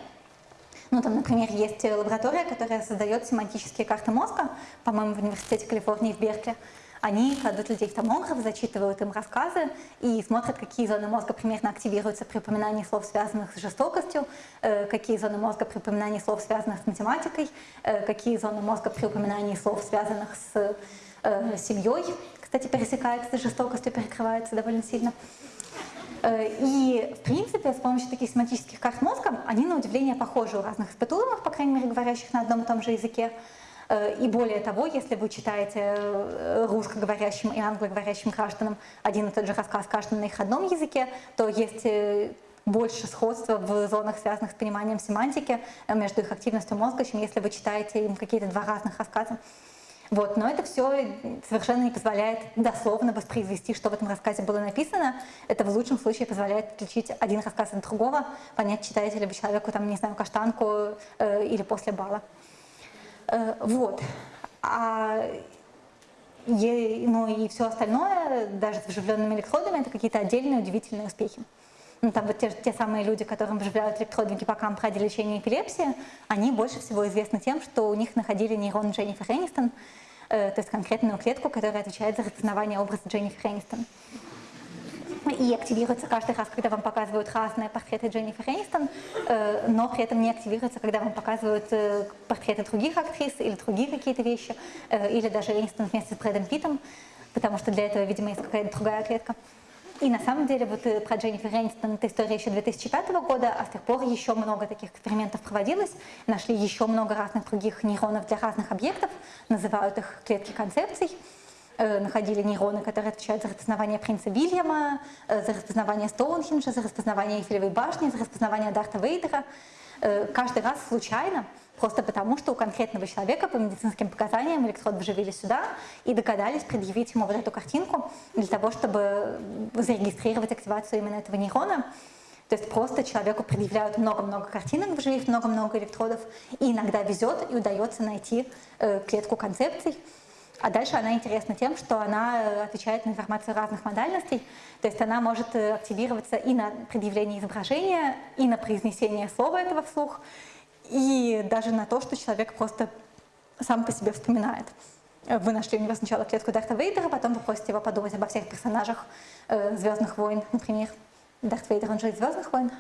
ну, там, например, есть лаборатория, которая создает семантические карты мозга, по-моему, в Университете Калифорнии в Беркли. Они кладут людей в томограф, зачитывают им рассказы и смотрят, какие зоны мозга примерно активируются при упоминании слов, связанных с жестокостью, э, какие зоны мозга при упоминании слов, связанных с математикой, э, какие зоны мозга при упоминании слов, связанных с э, семьей. Кстати, пересекается с жестокостью, перекрывается довольно сильно. И, в принципе, с помощью таких семантических карт мозга, они, на удивление, похожи у разных испытуемых, по крайней мере, говорящих на одном и том же языке. Э, И более того, если вы читаете э, русскоговорящим и англоговорящим гражданам один и тот же рассказ, каждый на их родном языке, то есть э, больше сходства в зонах, связанных с пониманием семантики между их активностью мозга, чем если вы читаете им какие-то два разных рассказа. Вот, но это все совершенно не позволяет дословно воспроизвести, что в этом рассказе было написано. Это в лучшем случае позволяет отличить один рассказ от другого, понять, читаете ли вы человеку, там, не знаю, каштанку э, или после бала. Э, вот. А е, ну и все остальное, даже с вживленными электродами, это какие-то отдельные удивительные успехи. Ну, там вот те, те самые люди, которым вживляют электроды гиппокамп ради лечения эпилепсии, они больше всего известны тем, что у них находили нейрон Дженнифер Энистон, э, то есть конкретную клетку, которая отвечает за распознавание образа Дженнифер Энистон. И активируется каждый раз, когда вам показывают разные портреты Дженнифер Энистон, э, но при этом не активируется, когда вам показывают э, портреты других актрис или другие какие-то вещи, э, или даже Энистон вместе с Брэдом Питтом, потому что для этого, видимо, есть какая-то другая клетка. И на самом деле вот про Дженнифер Энистон это история еще 2005 года, а с тех пор еще много таких экспериментов проводилось. Нашли еще много разных других нейронов для разных объектов, называют их клетки концепций. Э, находили нейроны, которые отвечают за распознавание принца Вильяма, э, за распознавание Стоунхенджа, за распознавание Эйфелевой башни, за распознавание Дарта Вейдера. Каждый раз случайно Просто потому, что у конкретного человека по медицинским показаниям электрод вживили сюда и догадались предъявить ему вот эту картинку для того, чтобы зарегистрировать активацию именно этого нейрона. То есть просто человеку предъявляют много-много картинок, вживив много-много электродов, и иногда везет и удается найти э, клетку концепций. А дальше она интересна тем, что она э, отвечает на информацию разных модальностей, то есть она может э, активироваться и на предъявление изображения, и на произнесение слова этого вслух, и даже на то, что человек просто сам по себе вспоминает. Вы нашли у него сначала клетку Дарта Вейдера, потом вы просите его подумать обо всех персонажах э, «Звездных войн», например. Дарт Вейдер, он же из «Звездных войн»,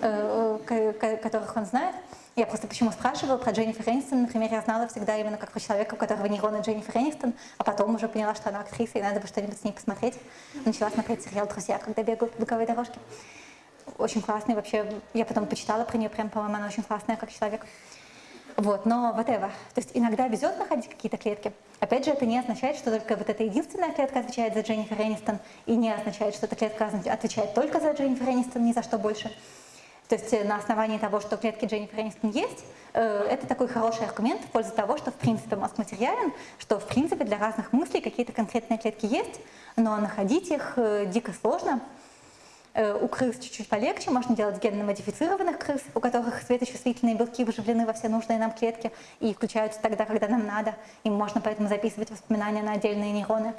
э, э, которых он знает. Я просто почему спрашивала про Дженнифер Энистон, например, я знала всегда именно как про человека, у которого нейроны Дженнифер Энистон, а потом уже поняла, что она актриса, и надо бы что-нибудь с ней посмотреть. Начала смотреть сериал «Друзья», когда бегают по беговой дорожке очень классный вообще. Я потом почитала про нее, прям, по-моему, она очень классная как человек. Вот, но whatever. То есть иногда везет находить какие-то клетки. Опять же, это не означает, что только вот эта единственная клетка отвечает за Дженнифер Энистон, и не означает, что эта клетка отвечает только за Дженнифер Энистон, ни за что больше. То есть э, на основании того, что клетки Дженнифер Энистон есть, э, это такой хороший аргумент в пользу того, что в принципе мозг материален, что в принципе для разных мыслей какие-то конкретные клетки есть, но находить их э, дико сложно, у крыс чуть-чуть полегче, можно делать генно-модифицированных крыс, у которых светочувствительные белки вживлены во все нужные нам клетки и включаются тогда, когда нам надо. Им можно поэтому записывать воспоминания на отдельные нейроны.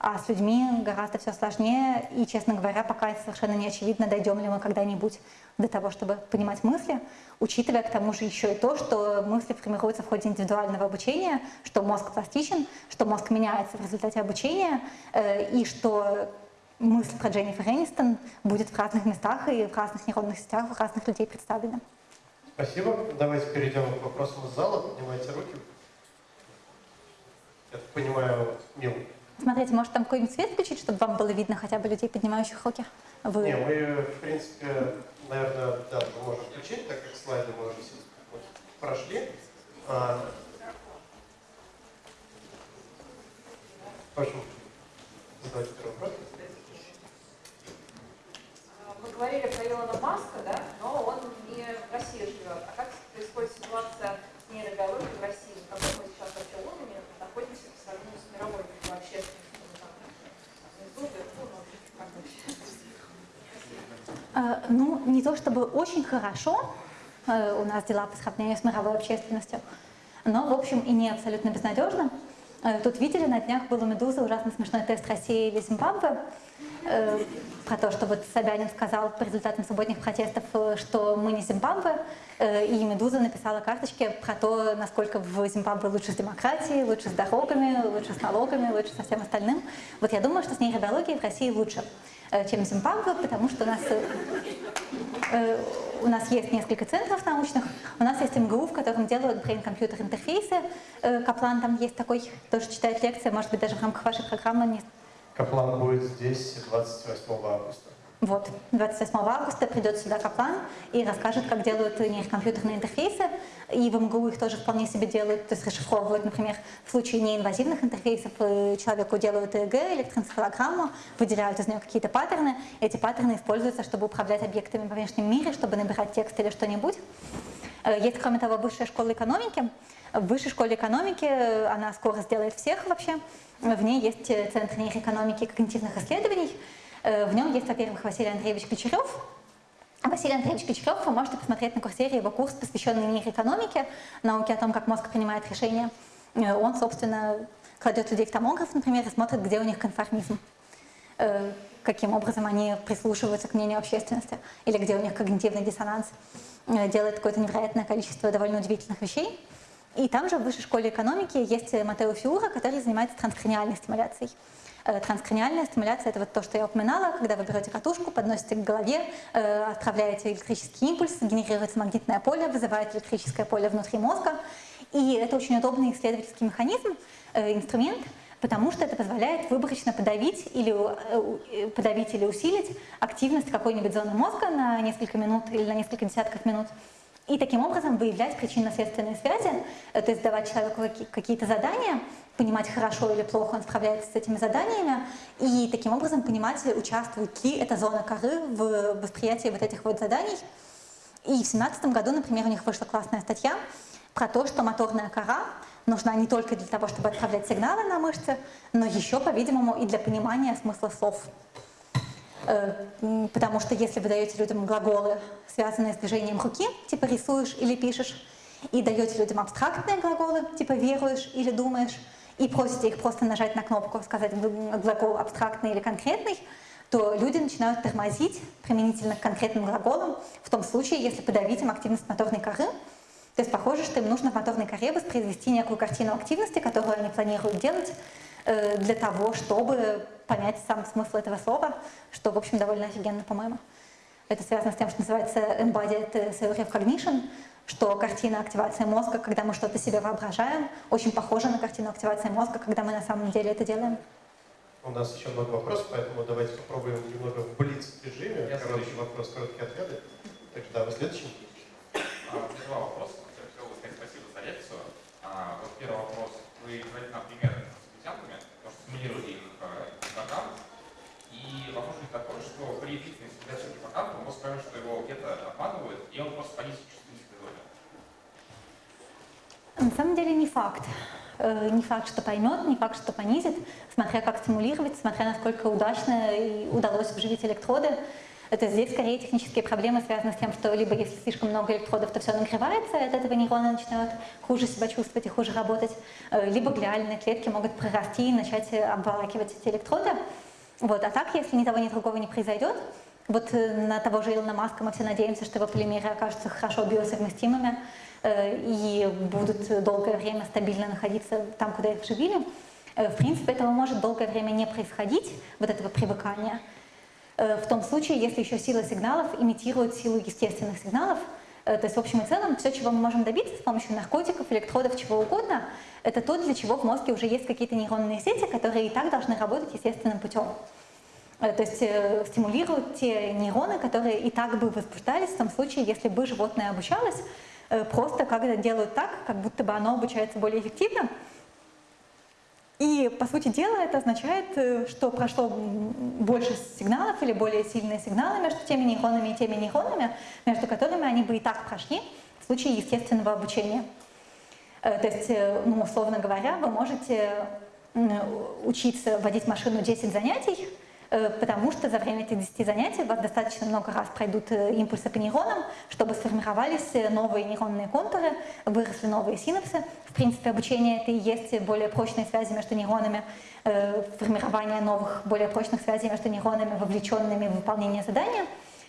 А с людьми гораздо все сложнее, и, честно говоря, пока совершенно не очевидно, дойдем ли мы когда-нибудь до того, чтобы понимать мысли, учитывая к тому же еще и то, что мысли формируются в ходе индивидуального обучения, что мозг пластичен, что мозг меняется в результате обучения, э, и что мысль про Дженнифер Энистон будет в разных местах и в разных нейронных сетях, в разных людей представлена. Спасибо. Давайте перейдем к вопросам из зала. Поднимайте руки. Я так понимаю, Мил. Смотрите, может там какой-нибудь свет включить, чтобы вам было видно хотя бы людей, поднимающих руки? Вы... Не, мы, в принципе, наверное, да, можем включить, так как слайды мы уже прошли. А... В общем, задайте первый вопрос мы говорили про Илона Маска, да, но он не в России живет. А как происходит ситуация с нейробиологией в России? На каком мы сейчас вообще уровне находимся по сравнению с мировой общественностью? А, ну, не то чтобы очень хорошо э, у нас дела по сравнению с мировой общественностью, но, в общем, и не абсолютно безнадежно. Э, тут видели, на днях был у «Медузы» ужасно смешной тест России или Зимбабве э, про то, что вот Собянин сказал по результатам субботних протестов, э, что мы не Зимбабве, э, и «Медуза» написала карточки про то, насколько в Зимбабве лучше с демократией, лучше с дорогами, лучше с налогами, лучше со всем остальным. Вот я думаю, что с нейробиологией в России лучше, э, чем в Зимбабве, потому что у нас э, э у нас есть несколько центров научных, у нас есть МГУ, в котором делают brain-компьютер интерфейсы. Э, Каплан там есть такой, тоже читает лекции, может быть, даже в рамках вашей программы. Каплан будет здесь 28 августа. Вот, 28 августа придет сюда Каплан и расскажет, как делают нейрокомпьютерные интерфейсы. И в МГУ их тоже вполне себе делают, то есть расшифровывают, например, в случае неинвазивных интерфейсов э, человеку делают ЭЭГ, электроэнцефалограмму, выделяют из нее какие-то паттерны. Эти паттерны используются, чтобы управлять объектами во внешнем мире, чтобы набирать текст или что-нибудь. Э, есть, кроме того, высшая школа экономики. В высшей школе экономики э, она скоро сделает всех вообще. В ней есть Центр нейроэкономики и когнитивных исследований, Э, в нем есть, во-первых, Василий Андреевич Кочерев. Василий Андреевич Кочерев, вы можете посмотреть на курсере его курс, посвященный нейроэкономике, науке о том, как мозг принимает решения. Э, он, собственно, кладет людей в томограф, например, и смотрит, где у них конформизм э, каким образом они прислушиваются к мнению общественности, или где у них когнитивный диссонанс, делает какое-то невероятное количество довольно удивительных вещей. И там же в высшей школе экономики есть Матео Фиура, который занимается транскраниальной стимуляцией. Э, транскраниальная стимуляция – это вот то, что я упоминала, когда вы берете катушку, подносите к голове, э, отправляете электрический импульс, генерируется магнитное поле, вызывает электрическое поле внутри мозга. И это очень удобный исследовательский механизм, э, инструмент, потому что это позволяет выборочно подавить или, подавить или усилить активность какой-нибудь зоны мозга на несколько минут или на несколько десятков минут. И таким образом выявлять причинно-следственные связи, то есть давать человеку какие-то задания, понимать, хорошо или плохо он справляется с этими заданиями, и таким образом понимать, участвует ли эта зона коры в восприятии вот этих вот заданий. И в 2017 году, например, у них вышла классная статья про то, что моторная кора нужна не только для того, чтобы отправлять сигналы на мышцы, но еще, по-видимому, и для понимания смысла слов. Э, потому что если вы даете людям глаголы, связанные с движением руки, типа рисуешь или пишешь, и даете людям абстрактные глаголы, типа веруешь или думаешь, и просите их просто нажать на кнопку, сказать глагол абстрактный или конкретный, то люди начинают тормозить применительно к конкретным глаголам в том случае, если подавить им активность моторной коры. То есть похоже, что им нужно в моторной коре воспроизвести некую картину активности, которую они планируют делать э, для того, чтобы понять сам смысл этого слова, что, в общем, довольно офигенно, по-моему. Это связано с тем, что называется Embodied Theory of Cognition, что картина активации мозга, когда мы что-то себе воображаем, очень похожа на картину активации мозга, когда мы на самом деле это делаем. У нас еще много вопросов, поэтому давайте попробуем немного в блиц-режиме. Короткий вопрос, короткие ответы. Так что да, вы следующий. А, два вопроса. Хотел бы сказать спасибо за лекцию. А, вот первый вопрос. Вы говорите нам примеры с обезьянками, потому что симулировали их гиппокамп. Э, и вопрос не такой, что при длительной стимуляции гиппокампа он скажет, что его где-то обманывают, и он просто понизит На самом деле не факт. Э, не факт, что поймет, не факт, что понизит, смотря как стимулировать, смотря насколько удачно и удалось вживить электроды. Это здесь скорее технические проблемы связаны с тем, что либо если слишком много электродов, то все нагревается, и от этого нейроны начинают хуже себя чувствовать и хуже работать, э, либо глиальные клетки могут прорасти и начать обволакивать эти электроды. Вот. А так, если ни того, ни другого не произойдет, вот э, на того же Илона Маска мы все надеемся, что его полимеры окажутся хорошо биосовместимыми, Э, и будут долгое время стабильно находиться там, куда их вживили. Э, в принципе, этого может долгое время не происходить, вот этого привыкания, в том случае, если еще сила сигналов имитирует силу естественных сигналов, то есть в общем и целом все, чего мы можем добиться с помощью наркотиков, электродов, чего угодно, это то, для чего в мозге уже есть какие-то нейронные сети, которые и так должны работать естественным путем. То есть стимулируют те нейроны, которые и так бы возбуждались в том случае, если бы животное обучалось, Э, просто когда делают так, как будто бы оно обучается более эффективно. И, по сути дела, это означает, э, что прошло больше сигналов или более сильные сигналы между теми нейронами и теми нейронами, между которыми они бы и так прошли в случае естественного обучения. Э, то есть, ну, условно говоря, вы можете учиться водить машину 10 занятий, Э, потому что за время этих 10 занятий у вас достаточно много раз пройдут э, импульсы по нейронам, чтобы сформировались э, новые нейронные контуры, выросли новые синапсы. В принципе, обучение это и есть более прочные связи между нейронами, формирование новых, более прочных связей между нейронами, вовлеченными в выполнение задания.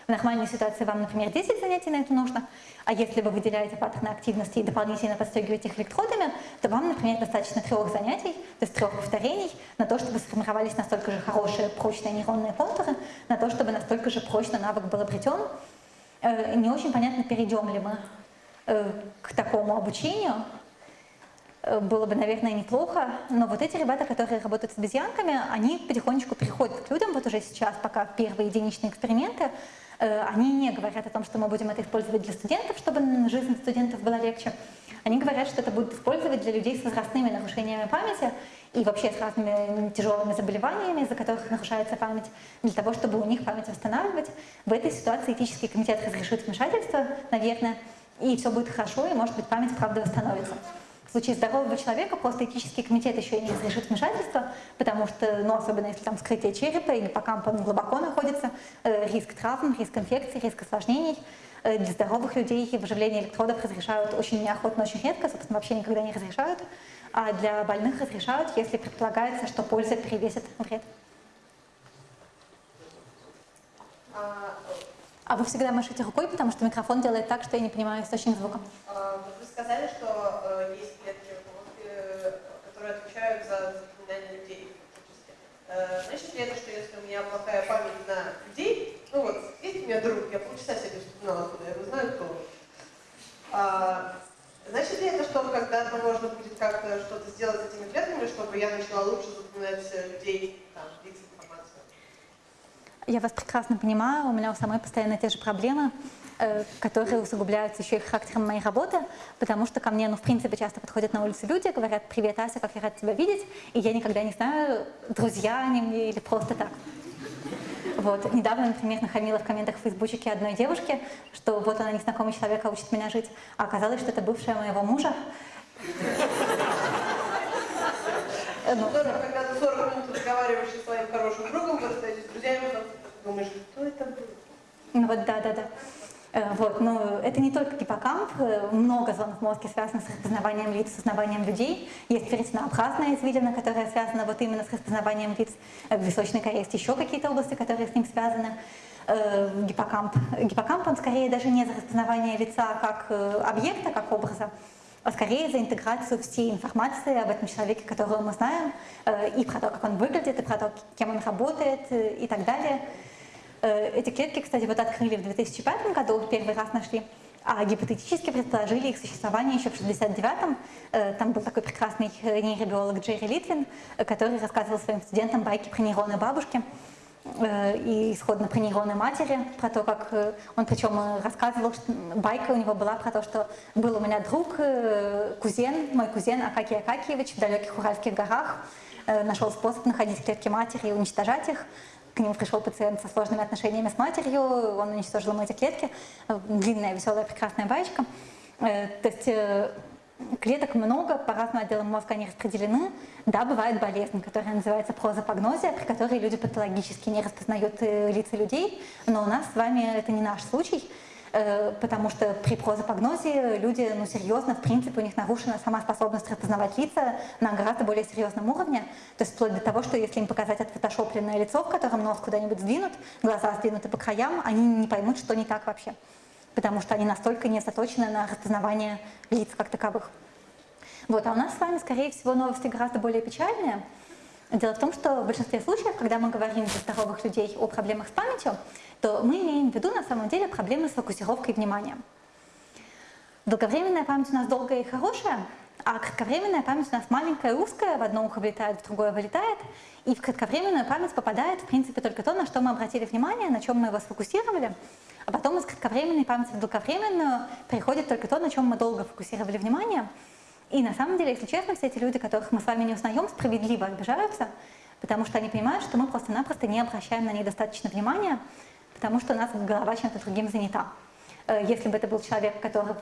В нормальной ситуации вам, например, 10 занятий на это нужно, а если вы выделяете паттерны активности и дополнительно подстегиваете их электродами, то вам, например, достаточно трех занятий, то есть трех повторений, на то, чтобы сформировались настолько же хорошие прочные нейронные контуры, на то, чтобы настолько же прочно навык был обретен. Э, не очень понятно, перейдем ли мы э, к такому обучению, э, было бы, наверное, неплохо, но вот эти ребята, которые работают с обезьянками, они потихонечку приходят к людям, вот уже сейчас, пока первые единичные эксперименты, они не говорят о том, что мы будем это использовать для студентов, чтобы жизнь студентов была легче. Они говорят, что это будут использовать для людей с возрастными нарушениями памяти и вообще с разными тяжелыми заболеваниями, из-за которых нарушается память, для того, чтобы у них память восстанавливать. В этой ситуации этический комитет разрешит вмешательство, наверное, и все будет хорошо, и, может быть, память правда восстановится. В случае здорового человека просто этический комитет еще и не разрешит вмешательство, потому что, ну, особенно если там скрытие черепа или по кампам глубоко находится, э, риск травм, риск инфекций, риск осложнений. Э, для здоровых людей выживление электродов разрешают очень неохотно, очень редко, собственно, вообще никогда не разрешают. А для больных разрешают, если предполагается, что польза перевесит вред. А, А вы всегда машете рукой, потому что микрофон делает так, что я не понимаю источник звука. а, вы сказали, что э, есть клетки в мозге, э, которые отвечают за запоминание людей. фактически. Э, значит ли это, что если у меня плохая память на людей, ну вот, есть у меня друг, я полчаса себе вспоминала, откуда я его знаю, кто. А, значит ли это, что когда-то можно будет как-то что-то сделать с этими клетками, чтобы я начала лучше запоминать э, людей, там, лиц информацию? Я вас прекрасно понимаю, у меня у самой постоянно те же проблемы, э, которые усугубляются еще и характером моей работы, потому что ко мне, ну, в принципе, часто подходят на улице люди, говорят, привет, Ася, как я рад тебя видеть, и я никогда не знаю, друзья они мне или просто так. Вот. Недавно, например, нахамила в комментах в фейсбучике одной девушке, что вот она незнакомый человек, а учит меня жить, а оказалось, что это бывшая моего мужа. Э, ну, когда ты 40 минут разговариваешь со своим хорошим другом, вы остаетесь с друзьями, думаешь, кто это был? Ну вот, да, да, да. Э, Вот, но это не только гиппокамп, э, много зон в мозге связано с распознаванием лиц, с узнаванием людей. Есть перетинообразная извилина, которая связана вот именно с распознаванием лиц. Э, В височной коре есть еще какие-то области, которые с ним связаны. Гиппокамп. Гиппокамп, он скорее даже не за распознавание лица как объекта, как образа, а скорее за интеграцию всей информации об этом человеке, которого мы знаем, и про то, как он выглядит, и про то, кем он работает, и так далее. Э, Эти клетки, кстати, вот открыли в 2005 году, первый раз нашли, а гипотетически предположили их существование еще в 69-м. Э, Там был такой прекрасный э, нейробиолог Джерри Литвин, который рассказывал своим студентам байки про нейроны бабушки и исходно про нейроны матери, про то, как он причем рассказывал, что байка у него была про то, что был у меня друг, кузен, мой кузен Акакий Акакиевич в далеких Уральских горах, нашел способ находить клетки матери и уничтожать их. К нему пришел пациент со сложными отношениями с матерью, он уничтожил ему эти клетки. Длинная, веселая, прекрасная баечка. Э, То есть э, клеток много, по разным отделам мозга они распределены. Да, бывает болезнь, которая называется прозапогнозия, при которой люди патологически не распознают э, лица людей, но у нас с вами это не наш случай, потому что при прозапогнозе люди, ну, серьезно, в принципе, у них нарушена сама способность распознавать лица на гораздо более серьезном уровне, то есть вплоть до того, что если им показать отфотошопленное лицо, в котором нос куда-нибудь сдвинут, глаза сдвинуты по краям, они не поймут, что не так вообще потому что они настолько не заточены на распознавание лиц как таковых. Вот, а у нас с вами, скорее всего, новости гораздо более печальные. Дело в том, что в большинстве случаев, когда мы говорим для здоровых людей о проблемах с памятью, то мы имеем в виду на самом деле проблемы с фокусировкой внимания. Долговременная память у нас долгая и хорошая, а кратковременная память у нас маленькая и узкая, в одно ухо влетает, в другое вылетает, и в кратковременную память попадает, в принципе, только то, на что мы обратили внимание, на чем мы его сфокусировали, а потом из кратковременной памяти в долговременную приходит только то, на чем мы долго фокусировали внимание. И на самом деле, если честно, все эти люди, которых мы с вами не узнаем, справедливо обижаются, потому что они понимают, что мы просто-напросто не обращаем на них достаточно внимания, потому что у нас голова чем-то другим занята. Э, Если бы это был человек, который,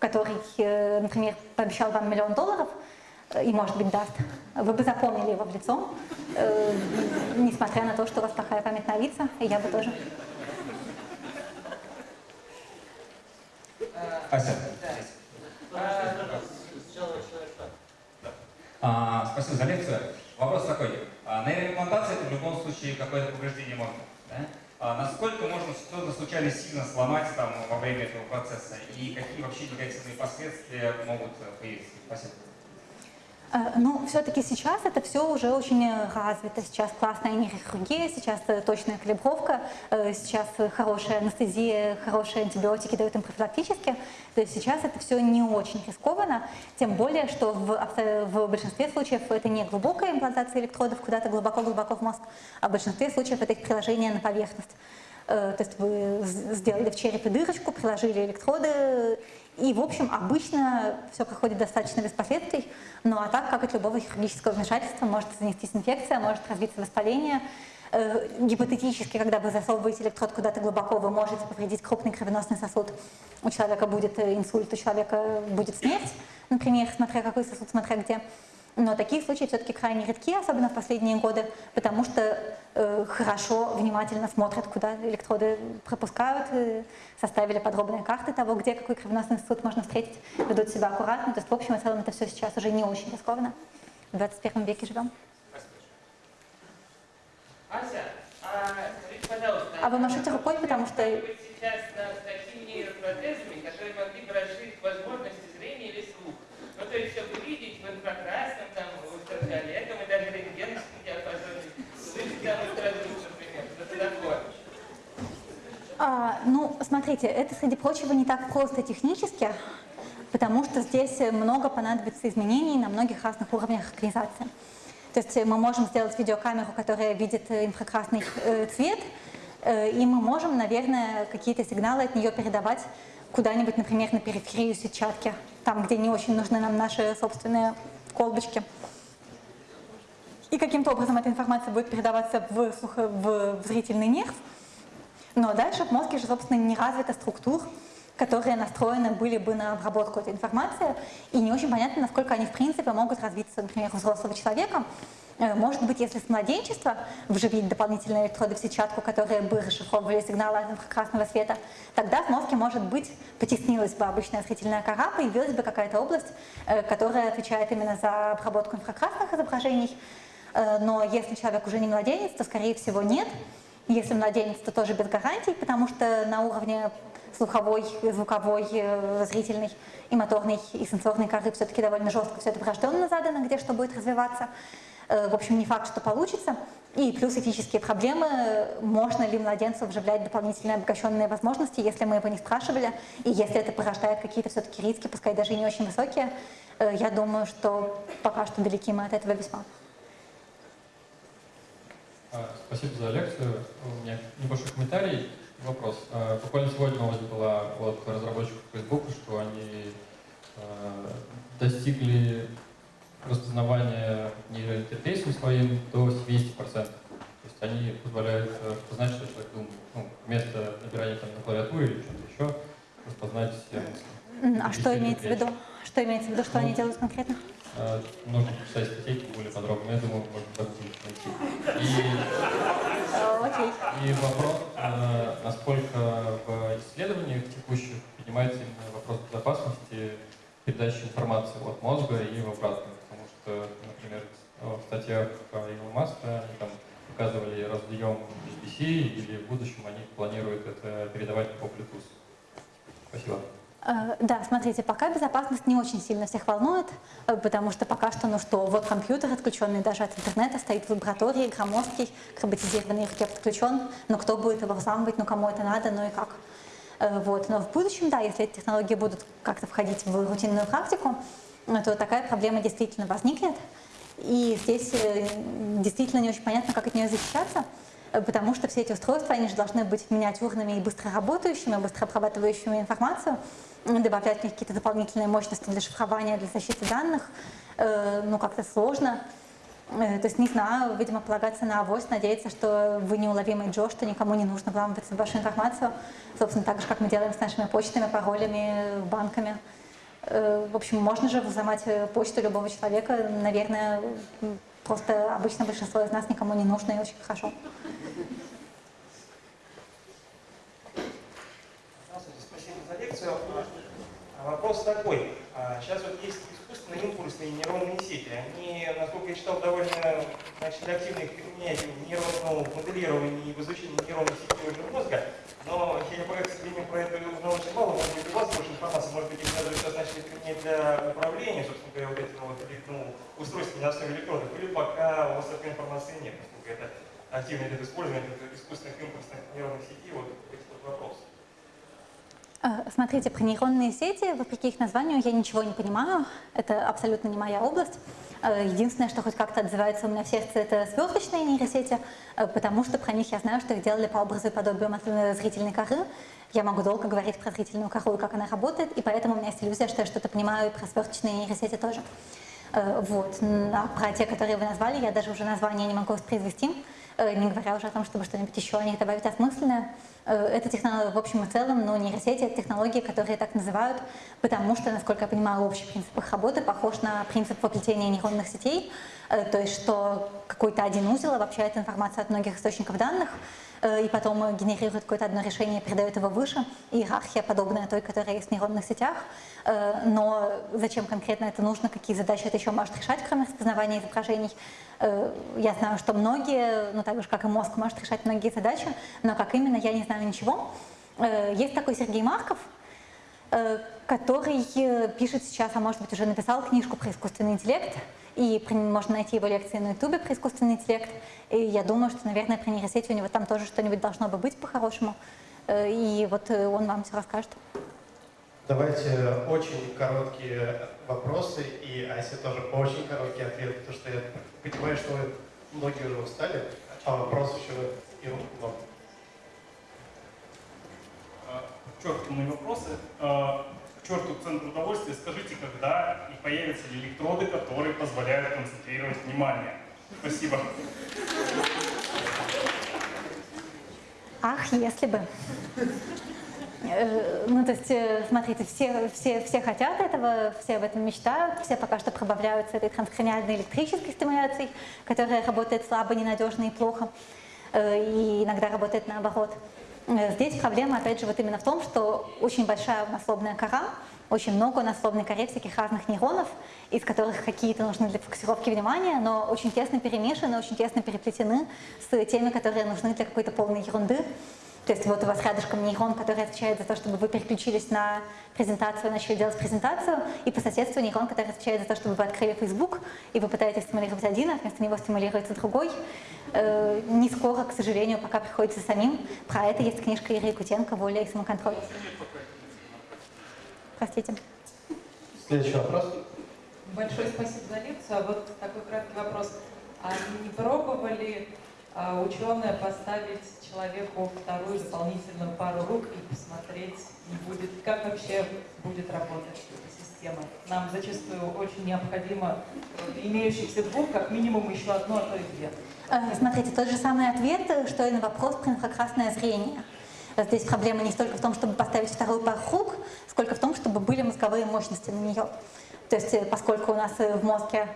который э, например, пообещал вам миллион долларов, э, и, может быть, даст, вы бы запомнили его в лицо, несмотря на то, что у вас плохая память на лица, и я бы тоже. Ася. А, спасибо за лекцию. Вопрос такой. А, нейроимплантация это в любом случае какое-то повреждение мозга. Да? А, насколько можно что-то случайно сильно сломать там, во время этого процесса? И какие вообще негативные последствия могут э, появиться? Спасибо. Э, Ну, все-таки сейчас это все уже очень развито. Сейчас классная нейрохирургия, сейчас э, точная калибровка, э, сейчас хорошая анестезия, хорошие антибиотики дают им профилактически. То есть сейчас это все не очень рискованно, тем более, что в, в большинстве случаев это не глубокая имплантация электродов куда-то глубоко-глубоко в мозг, а в большинстве случаев это их приложение на поверхность. Э, То есть вы сделали в черепе дырочку, приложили электроды, и, в общем, обычно все проходит достаточно без последствий. Ну а так, как от любого хирургического вмешательства, может занестись инфекция, может развиться воспаление. Э, Гипотетически, когда вы засовываете электрод куда-то глубоко, вы можете повредить крупный кровеносный сосуд. У человека будет э, инсульт, у человека будет смерть, например, смотря какой сосуд, смотря где. Но такие случаи все-таки крайне редки, особенно в последние годы, потому что хорошо, внимательно смотрят, куда электроды пропускают, э, составили подробные карты того, где какой кровеносный сосуд можно встретить, ведут себя аккуратно. То есть, в общем и целом, это все сейчас уже не очень рискованно. В 21 веке живем. Ася, а скажите, пожалуйста, А вы машете рукой, потому что- сейчас над такими нейропротезами, которые могли бы расширить возможности зрения или слух. Ну, то есть, чтобы видеть в инфракрасном, там, ультрафиолетом и даже рентгеновском диапазоне, слышать там ультразвук, например, что-то такое. А, ну, смотрите, это, среди прочего, не так просто технически, потому что здесь много понадобится изменений на многих разных уровнях организации. То есть мы можем сделать видеокамеру, которая видит э, инфракрасный э, цвет, э, и мы можем, наверное, какие-то сигналы от нее передавать куда-нибудь, например, на периферию сетчатки, там, где не очень нужны нам наши собственные колбочки. И каким-то образом эта информация будет передаваться в, в в зрительный нерв, но дальше в мозге же, собственно, не развита структур, которые настроены были бы на обработку этой информации, и не очень понятно, насколько они в принципе могут развиться, например, у взрослого человека. Э, Может быть, если с младенчества вживить дополнительные электроды в сетчатку, которые бы расшифровывали сигналы от инфракрасного света, тогда в мозге, может быть, потеснилась бы обычная зрительная кора, появилась бы какая-то область, э, которая отвечает именно за обработку инфракрасных изображений. Э, Но если человек уже не младенец, то, скорее всего, нет. Если младенец, то тоже без гарантий, потому что на уровне слуховой, звуковой, э, зрительной и моторной и сенсорной коры все-таки довольно жестко все это врожденно задано, где что будет развиваться. Э, В общем, не факт, что получится. И плюс этические проблемы, можно ли младенцу вживлять дополнительные обогащенные возможности, если мы его не спрашивали, и если это порождает какие-то все-таки риски, пускай даже и не очень высокие, э, я думаю, что пока что далеки мы от этого весьма. А, Спасибо за лекцию. У меня небольшой комментарий и вопрос. А, Буквально сегодня новость была от разработчиков Facebook, что они а, достигли распознавания нейроинтерфейсом своим до 70%. То есть они позволяют распознать, что человек думает. Ну, вместо набирания там на клавиатуре или что-то еще, распознать все мысли. А что имеется в виду? Что имеется в виду, что Ну, они делают конкретно? А, Нужно почитать статейки более подробно. Я думаю, можно загуглить, найти. И. И вопрос, э, насколько в исследованиях текущих поднимается именно вопрос безопасности передачи информации от мозга и в обратно. Потому что, например, в статьях Илона Маска они там показывали разъем USB-C, или в будущем они планируют это передавать по Bluetooth. Спасибо. Э, Да, смотрите, пока безопасность не очень сильно всех волнует, э, потому что пока что, ну что, вот компьютер, отключенный даже от интернета, стоит в лаборатории, громоздкий, роботизированный ракет отключен, но кто будет его взламывать, ну кому это надо, ну и как. Э, Вот. Но в будущем, да, если эти технологии будут как-то входить в рутинную практику, то такая проблема действительно возникнет. И здесь действительно не очень понятно, как от нее защищаться, потому что все эти устройства, они же должны быть миниатюрными и быстро работающими, быстро обрабатывающими информацию, добавлять в них какие-то дополнительные мощности для шифрования, для защиты данных, э, ну как-то сложно. Э, То есть, не знаю, видимо, полагаться на авось, надеяться, что вы неуловимый Джо, что никому не нужно вламываться в вашу информацию. Собственно, так же, как мы делаем с нашими почтами, паролями, банками. Э, В общем, можно же взломать почту любого человека. Наверное, просто обычно большинство из нас никому не нужно и очень хорошо. Здравствуйте, спасибо за лекцию. А, А Вопрос такой. А, Сейчас вот есть искусственные импульсные нейронные сети. Они, насколько я читал, довольно значит, активно их применяют в нейронном моделировании и в изучении нейронной сети мозга. Но я, к сожалению, про это узнал очень мало. Может быть, у вас больше информации. Может быть, их даже сейчас начали применять для управления, собственно говоря, вот этими вот ну, устройствами на основе электродов. Или пока у вас такой информации нет, поскольку это активно идет использование искусственных импульсных нейронных сетей. Вот вот вопрос. Э, Смотрите, про нейронные сети, вопреки их названию, я ничего не понимаю. Это абсолютно не моя область. Э, Единственное, что хоть как-то отзывается у меня в сердце, это сверточные нейросети, э, потому что про них я знаю, что их делали по образу и подобию масляной зрительной коры. Я могу долго говорить про зрительную кору и как она работает, и поэтому у меня есть иллюзия, что я что-то понимаю и про сверточные нейросети тоже. Э, Вот. А про те, которые вы назвали, я даже уже название не могу воспроизвести, э, не говоря уже о том, чтобы что-нибудь еще о них добавить осмысленное. Э, Это технология в общем и целом, но нейросети — это технологии, которые так называют, потому что, насколько я понимаю, общий принцип их работы похож на принцип воплетения нейронных сетей, э, то есть что какой-то один узел обобщает информацию от многих источников данных, э, и потом э, генерирует какое-то одно решение передает его выше. Иерархия подобная той, которая есть в нейронных сетях. Э, Но зачем конкретно это нужно, какие задачи это еще может решать, кроме распознавания изображений, э, я знаю, что многие, ну так же, как и мозг, может решать многие задачи, но как именно, я не знаю ничего. Э, Есть такой Сергей Марков, э, который э, пишет сейчас, а может быть уже написал книжку про искусственный интеллект, и можно найти его лекции на ютубе про искусственный интеллект, и я думаю, что, наверное, про нейросети у него там тоже что-нибудь должно бы быть по-хорошему, Э, и вот э, он вам все расскажет. Давайте очень короткие вопросы и Ася тоже очень короткий ответ, потому что я понимаю, что вы многие уже устали, а вопрос еще и вам. А, мои вопросы. А, К черту центр удовольствия. Скажите, когда и появятся ли электроды, которые позволяют концентрировать внимание? Спасибо. Ах, если бы. Э, Ну, то есть, э, смотрите, все, все, все хотят этого, все об этом мечтают, все пока что пробавляются этой транскраниальной электрической стимуляцией, которая работает слабо, ненадежно и плохо, э, и иногда работает наоборот. Здесь проблема, опять же, вот именно в том, что очень большая у нас лобная кора, очень много в лобной коре всяких разных нейронов, из которых какие-то нужны для фокусировки внимания, но очень тесно перемешаны, очень тесно переплетены с теми, которые нужны для какой-то полной ерунды. То есть вот у вас рядышком нейрон, который отвечает за то, чтобы вы переключились на презентацию, начали делать презентацию, и по соседству нейрон, который отвечает за то, чтобы вы открыли Facebook, и вы пытаетесь стимулировать один, а вместо него стимулируется другой. Э, не скоро, к сожалению, пока приходится самим. Про это есть книжка Иры Якутенко «Воля и самоконтроль». Простите. Следующий вопрос. Большое спасибо за лекцию. А вот такой краткий вопрос. А не пробовали ученые поставить человеку вторую дополнительную пару рук и посмотреть, будет, как вообще будет работать эта система? Нам зачастую очень необходимо имеющихся двух, как минимум еще одно, а то и две. Э, Смотрите, тот же самый ответ, э, что и на вопрос про инфракрасное зрение. Э, Здесь проблема не столько в том, чтобы поставить вторую пару рук, сколько в том, чтобы были мозговые мощности на нее. То есть, э, поскольку у нас э, в мозге э,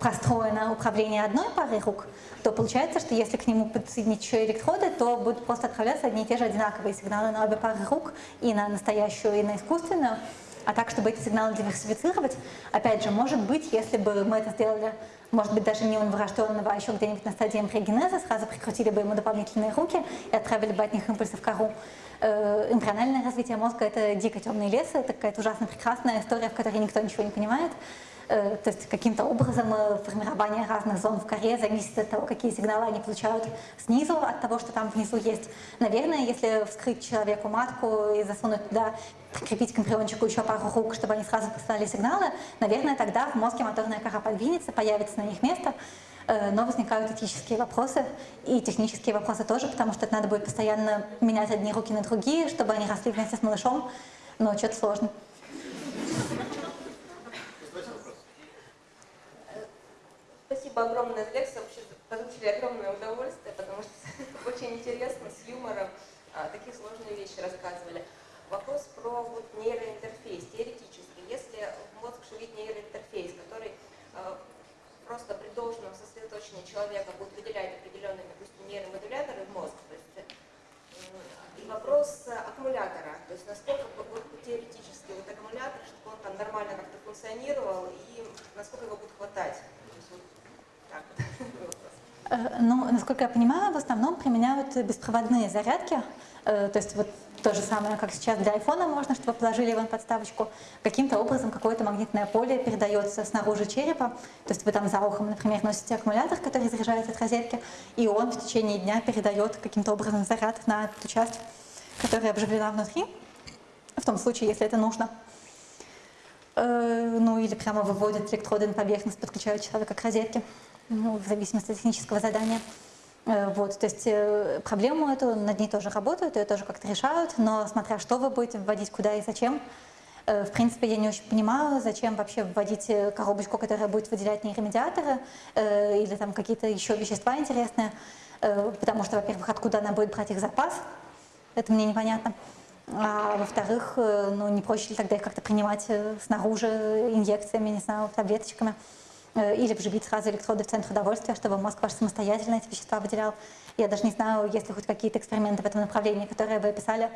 простроено управление одной парой рук, то получается, что если к нему подсоединить еще электроды, то будут просто отправляться одни и те же одинаковые сигналы на обе пары рук, и на настоящую, и на искусственную. А так, чтобы эти сигналы диверсифицировать, опять же, может быть, если бы мы это сделали, может быть, даже не у новорожденного, а еще где-нибудь на стадии эмбриогенеза, сразу прикрутили бы ему дополнительные руки и отправили бы от них импульсы в кору. Э, Эмбриональное развитие мозга — это дико темный лес, это какая-то ужасно прекрасная история, в которой никто ничего не понимает. Э, То есть каким-то образом э, формирование разных зон в коре зависит от того, какие сигналы они получают снизу, от того, что там внизу есть. Наверное, если вскрыть человеку матку и засунуть туда, прикрепить к эмбриончику еще пару рук, чтобы они сразу посылали сигналы, наверное, тогда в мозге моторная кора подвинется, появится на них место, Э, но возникают этические вопросы и технические вопросы тоже, потому что это надо будет постоянно менять одни руки на другие, чтобы они росли вместе с малышом, но что-то сложно. Спасибо огромное за лекцию. Вообще получили огромное удовольствие, потому что очень интересно, с юмором а, такие сложные вещи рассказывали. Вопрос про вот нейроинтерфейс, теоретически. Если в мозг вшивить нейроинтерфейс, который а, просто при должном сосредоточении человека будет выделять определенные, допустим, нейромодуляторы в мозг, то есть, м, и вопрос аккумулятора, то есть насколько вот теоретически вот аккумулятор, чтобы он там нормально как-то функционировал и насколько его будет хватать? То есть вот так вот. Э, Ну, насколько я понимаю, в основном применяют беспроводные зарядки. Э, То есть вот то же самое, как сейчас для айфона можно, чтобы положили его на подставочку. Каким-то образом какое-то магнитное поле передается снаружи черепа. То есть вы там за ухом, например, носите аккумулятор, который заряжается от розетки, и он в течение дня передает каким-то образом заряд на ту часть, которая обживлена внутри, в том случае, если это нужно. Э, Ну или прямо выводит электроды на поверхность, подключают человека к розетке, ну, в зависимости от технического задания. Э, Вот, то есть э, проблему эту, над ней тоже работают, ее тоже как-то решают, но смотря что вы будете вводить, куда и зачем, э, в принципе, я не очень понимаю, зачем вообще вводить коробочку, которая будет выделять нейромедиаторы или там какие-то еще вещества интересные, потому что, во-первых, откуда она будет брать их запас, это мне непонятно. А во-вторых, ну не проще ли тогда их как-то принимать снаружи инъекциями, не знаю, таблеточками, или вживить сразу электроды в центр удовольствия, чтобы мозг ваш самостоятельно эти вещества выделял. Я даже не знаю, есть ли хоть какие-то эксперименты в этом направлении, которые вы описали,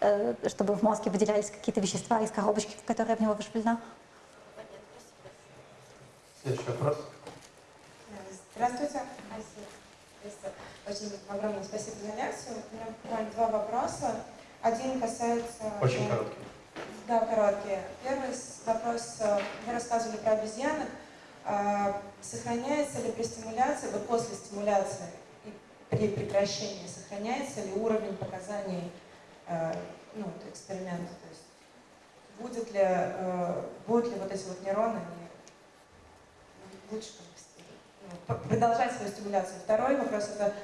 э, чтобы в мозге выделялись какие-то вещества из коробочки, которая в него вживлена. Следующий вопрос. Здравствуйте. Очень огромное спасибо за лекцию. У меня буквально два вопроса. Один касается... Очень короткий. Да, короткие. Первый вопрос. э, Вы рассказывали про обезьянок. А, Сохраняется ли при стимуляции, вот после стимуляции и при прекращении, сохраняется ли уровень показаний э, ну, эксперимента? То есть будет ли, э, будут ли вот эти вот нейроны лучше ну, продолжать свою стимуляцию. Второй вопрос это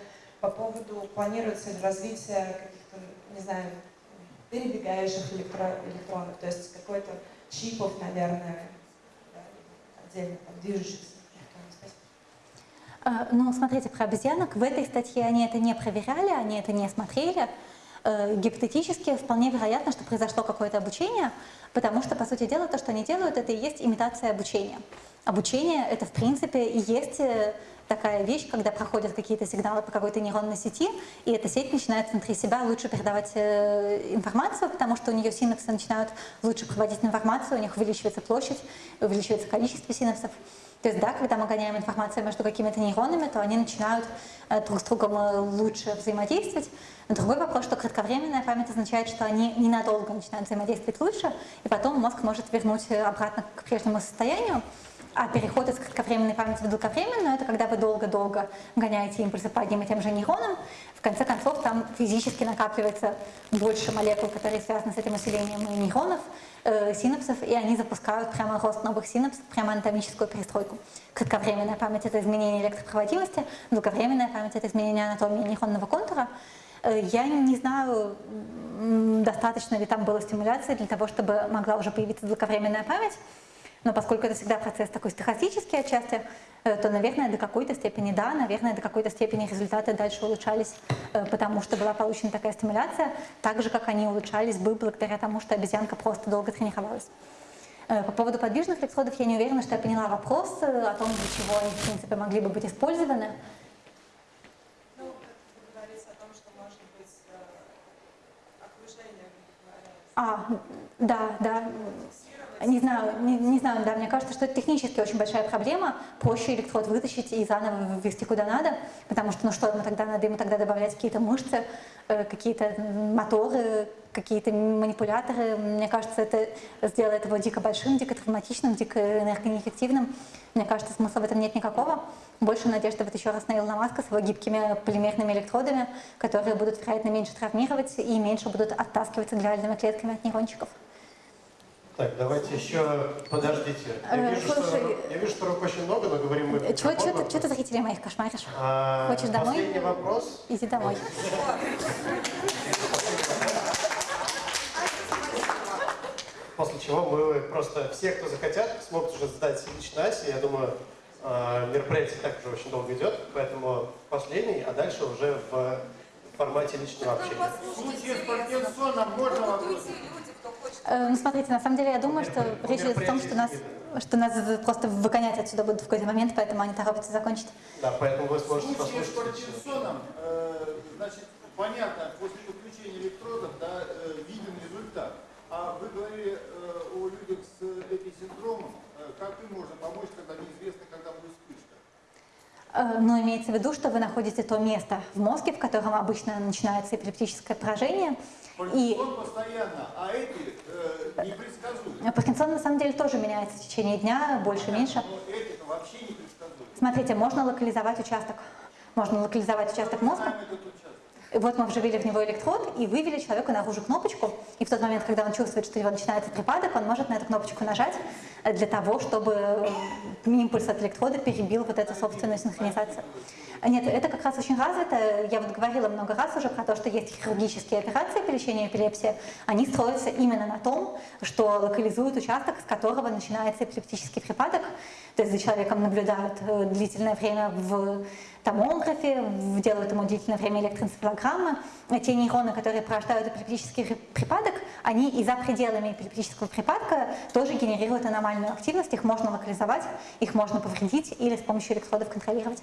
по поводу, планируется ли развитие каких-то, не знаю, перебегающих электро- электронов, то есть какой-то чипов, наверное, отдельно там, движущихся. Э, Ну, смотрите, про обезьянок в этой статье они это не проверяли, они это не смотрели. Э, Гипотетически вполне вероятно, что произошло какое-то обучение, потому что, по сути дела, то, что они делают, это и есть имитация обучения. Обучение — это, в принципе, и есть э, такая вещь, когда проходят какие-то сигналы по какой-то нейронной сети, и эта сеть начинает внутри себя лучше передавать э, информацию, потому что у нее синапсы начинают лучше проводить информацию, у них увеличивается площадь, увеличивается количество синапсов. То есть, да, когда мы гоняем информацию между какими-то нейронами, то они начинают э, друг с другом лучше взаимодействовать. Другой вопрос, что кратковременная память означает, что они ненадолго начинают взаимодействовать лучше, и потом мозг может вернуть обратно к прежнему состоянию. А переход из кратковременной памяти в долговременную – это когда вы долго-долго гоняете импульсы по одним и тем же нейронам. В конце концов, там физически накапливается больше молекул, которые связаны с этим усилением нейронов, э, синапсов, и они запускают прямо рост новых синапсов, прямо анатомическую перестройку. Кратковременная память – это изменение электропроводимости, долговременная память – это изменение анатомии нейронного контура. Э, Я не знаю, достаточно ли там было стимуляции для того, чтобы могла уже появиться долговременная память. Но поскольку это всегда процесс такой стохастический отчасти, э, то, наверное, до какой-то степени да, наверное, до какой-то степени результаты дальше улучшались, э, потому что была получена такая стимуляция, так же, как они улучшались бы благодаря тому, что обезьянка просто долго тренировалась. Э, По поводу подвижных электродов я не уверена, что я поняла вопрос о том, для чего они, в принципе, могли бы быть использованы. Ну, А, да, да. Не знаю, не, не знаю, да, мне кажется, что это технически очень большая проблема. Проще электрод вытащить и заново ввести куда надо, потому что, ну что ему тогда надо, ему тогда добавлять какие-то мышцы, э, какие-то моторы, какие-то манипуляторы. Мне кажется, это сделает его дико большим, дико травматичным, дико энергонеэффективным. Мне кажется, смысла в этом нет никакого. Больше надежды вот еще раз на Илона Маска с его гибкими полимерными электродами, которые будут, вероятно, меньше травмировать и меньше будут оттаскиваться глиальными клетками от нейрончиков. Так, давайте еще, подождите. Я Э, вижу, что, слушай, я вижу, что рук очень много, но говорим мы в Чего, чего, ты, чего ты зрителей моих кошмаришь? А, Хочешь домой? Последний вопрос. Иди домой. После чего мы просто все, кто захотят, смогут уже задать лично Асе. Я думаю, э, мероприятие так уже очень долго идет, поэтому последний, а дальше уже в формате личного общения. В случае с Паркинсоном можно вопрос? Э, Ну, смотрите, на самом деле, я думаю, что речь идет о том, что нас, что нас просто выгонять отсюда будут в какой-то момент, поэтому они торопятся закончить. Да, поэтому вы В сможете случае с послушать. Паркинсоном, э, значит, понятно, после подключения электродов, да, э, виден результат. А вы говорили о людях с эписиндромом. Как им можно помочь, когда неизвестно, когда будет вспышка? Но имеется в виду, что вы находите то место в мозге, в котором обычно начинается эпилептическое поражение. И постоянно, а эти э, непредсказуемы. Паркинсон на самом деле тоже меняется в течение дня, больше, меньше. Но эти-то вообще непредсказуемы. Смотрите, можно локализовать участок. Можно локализовать участок мозга. Вот мы вживили в него электрод и вывели человеку наружу кнопочку. И в тот момент, когда он чувствует, что у него начинается припадок, он может на эту кнопочку нажать э, для того, чтобы э, импульс от электрода перебил вот эту собственную синхронизацию. Нет, это как раз очень развито. Я вот говорила много раз уже про то, что есть хирургические операции по лечению эпилепсии. Они строятся именно на том, что локализуют участок, с которого начинается эпилептический припадок. То есть за человеком наблюдают э, длительное время в томографе, делают ему длительное время электроэнцефалограммы. Те нейроны, которые порождают эпилептический при- припадок, они и за пределами эпилептического припадка тоже генерируют аномальную активность. Их можно локализовать, их можно повредить или с помощью электродов контролировать.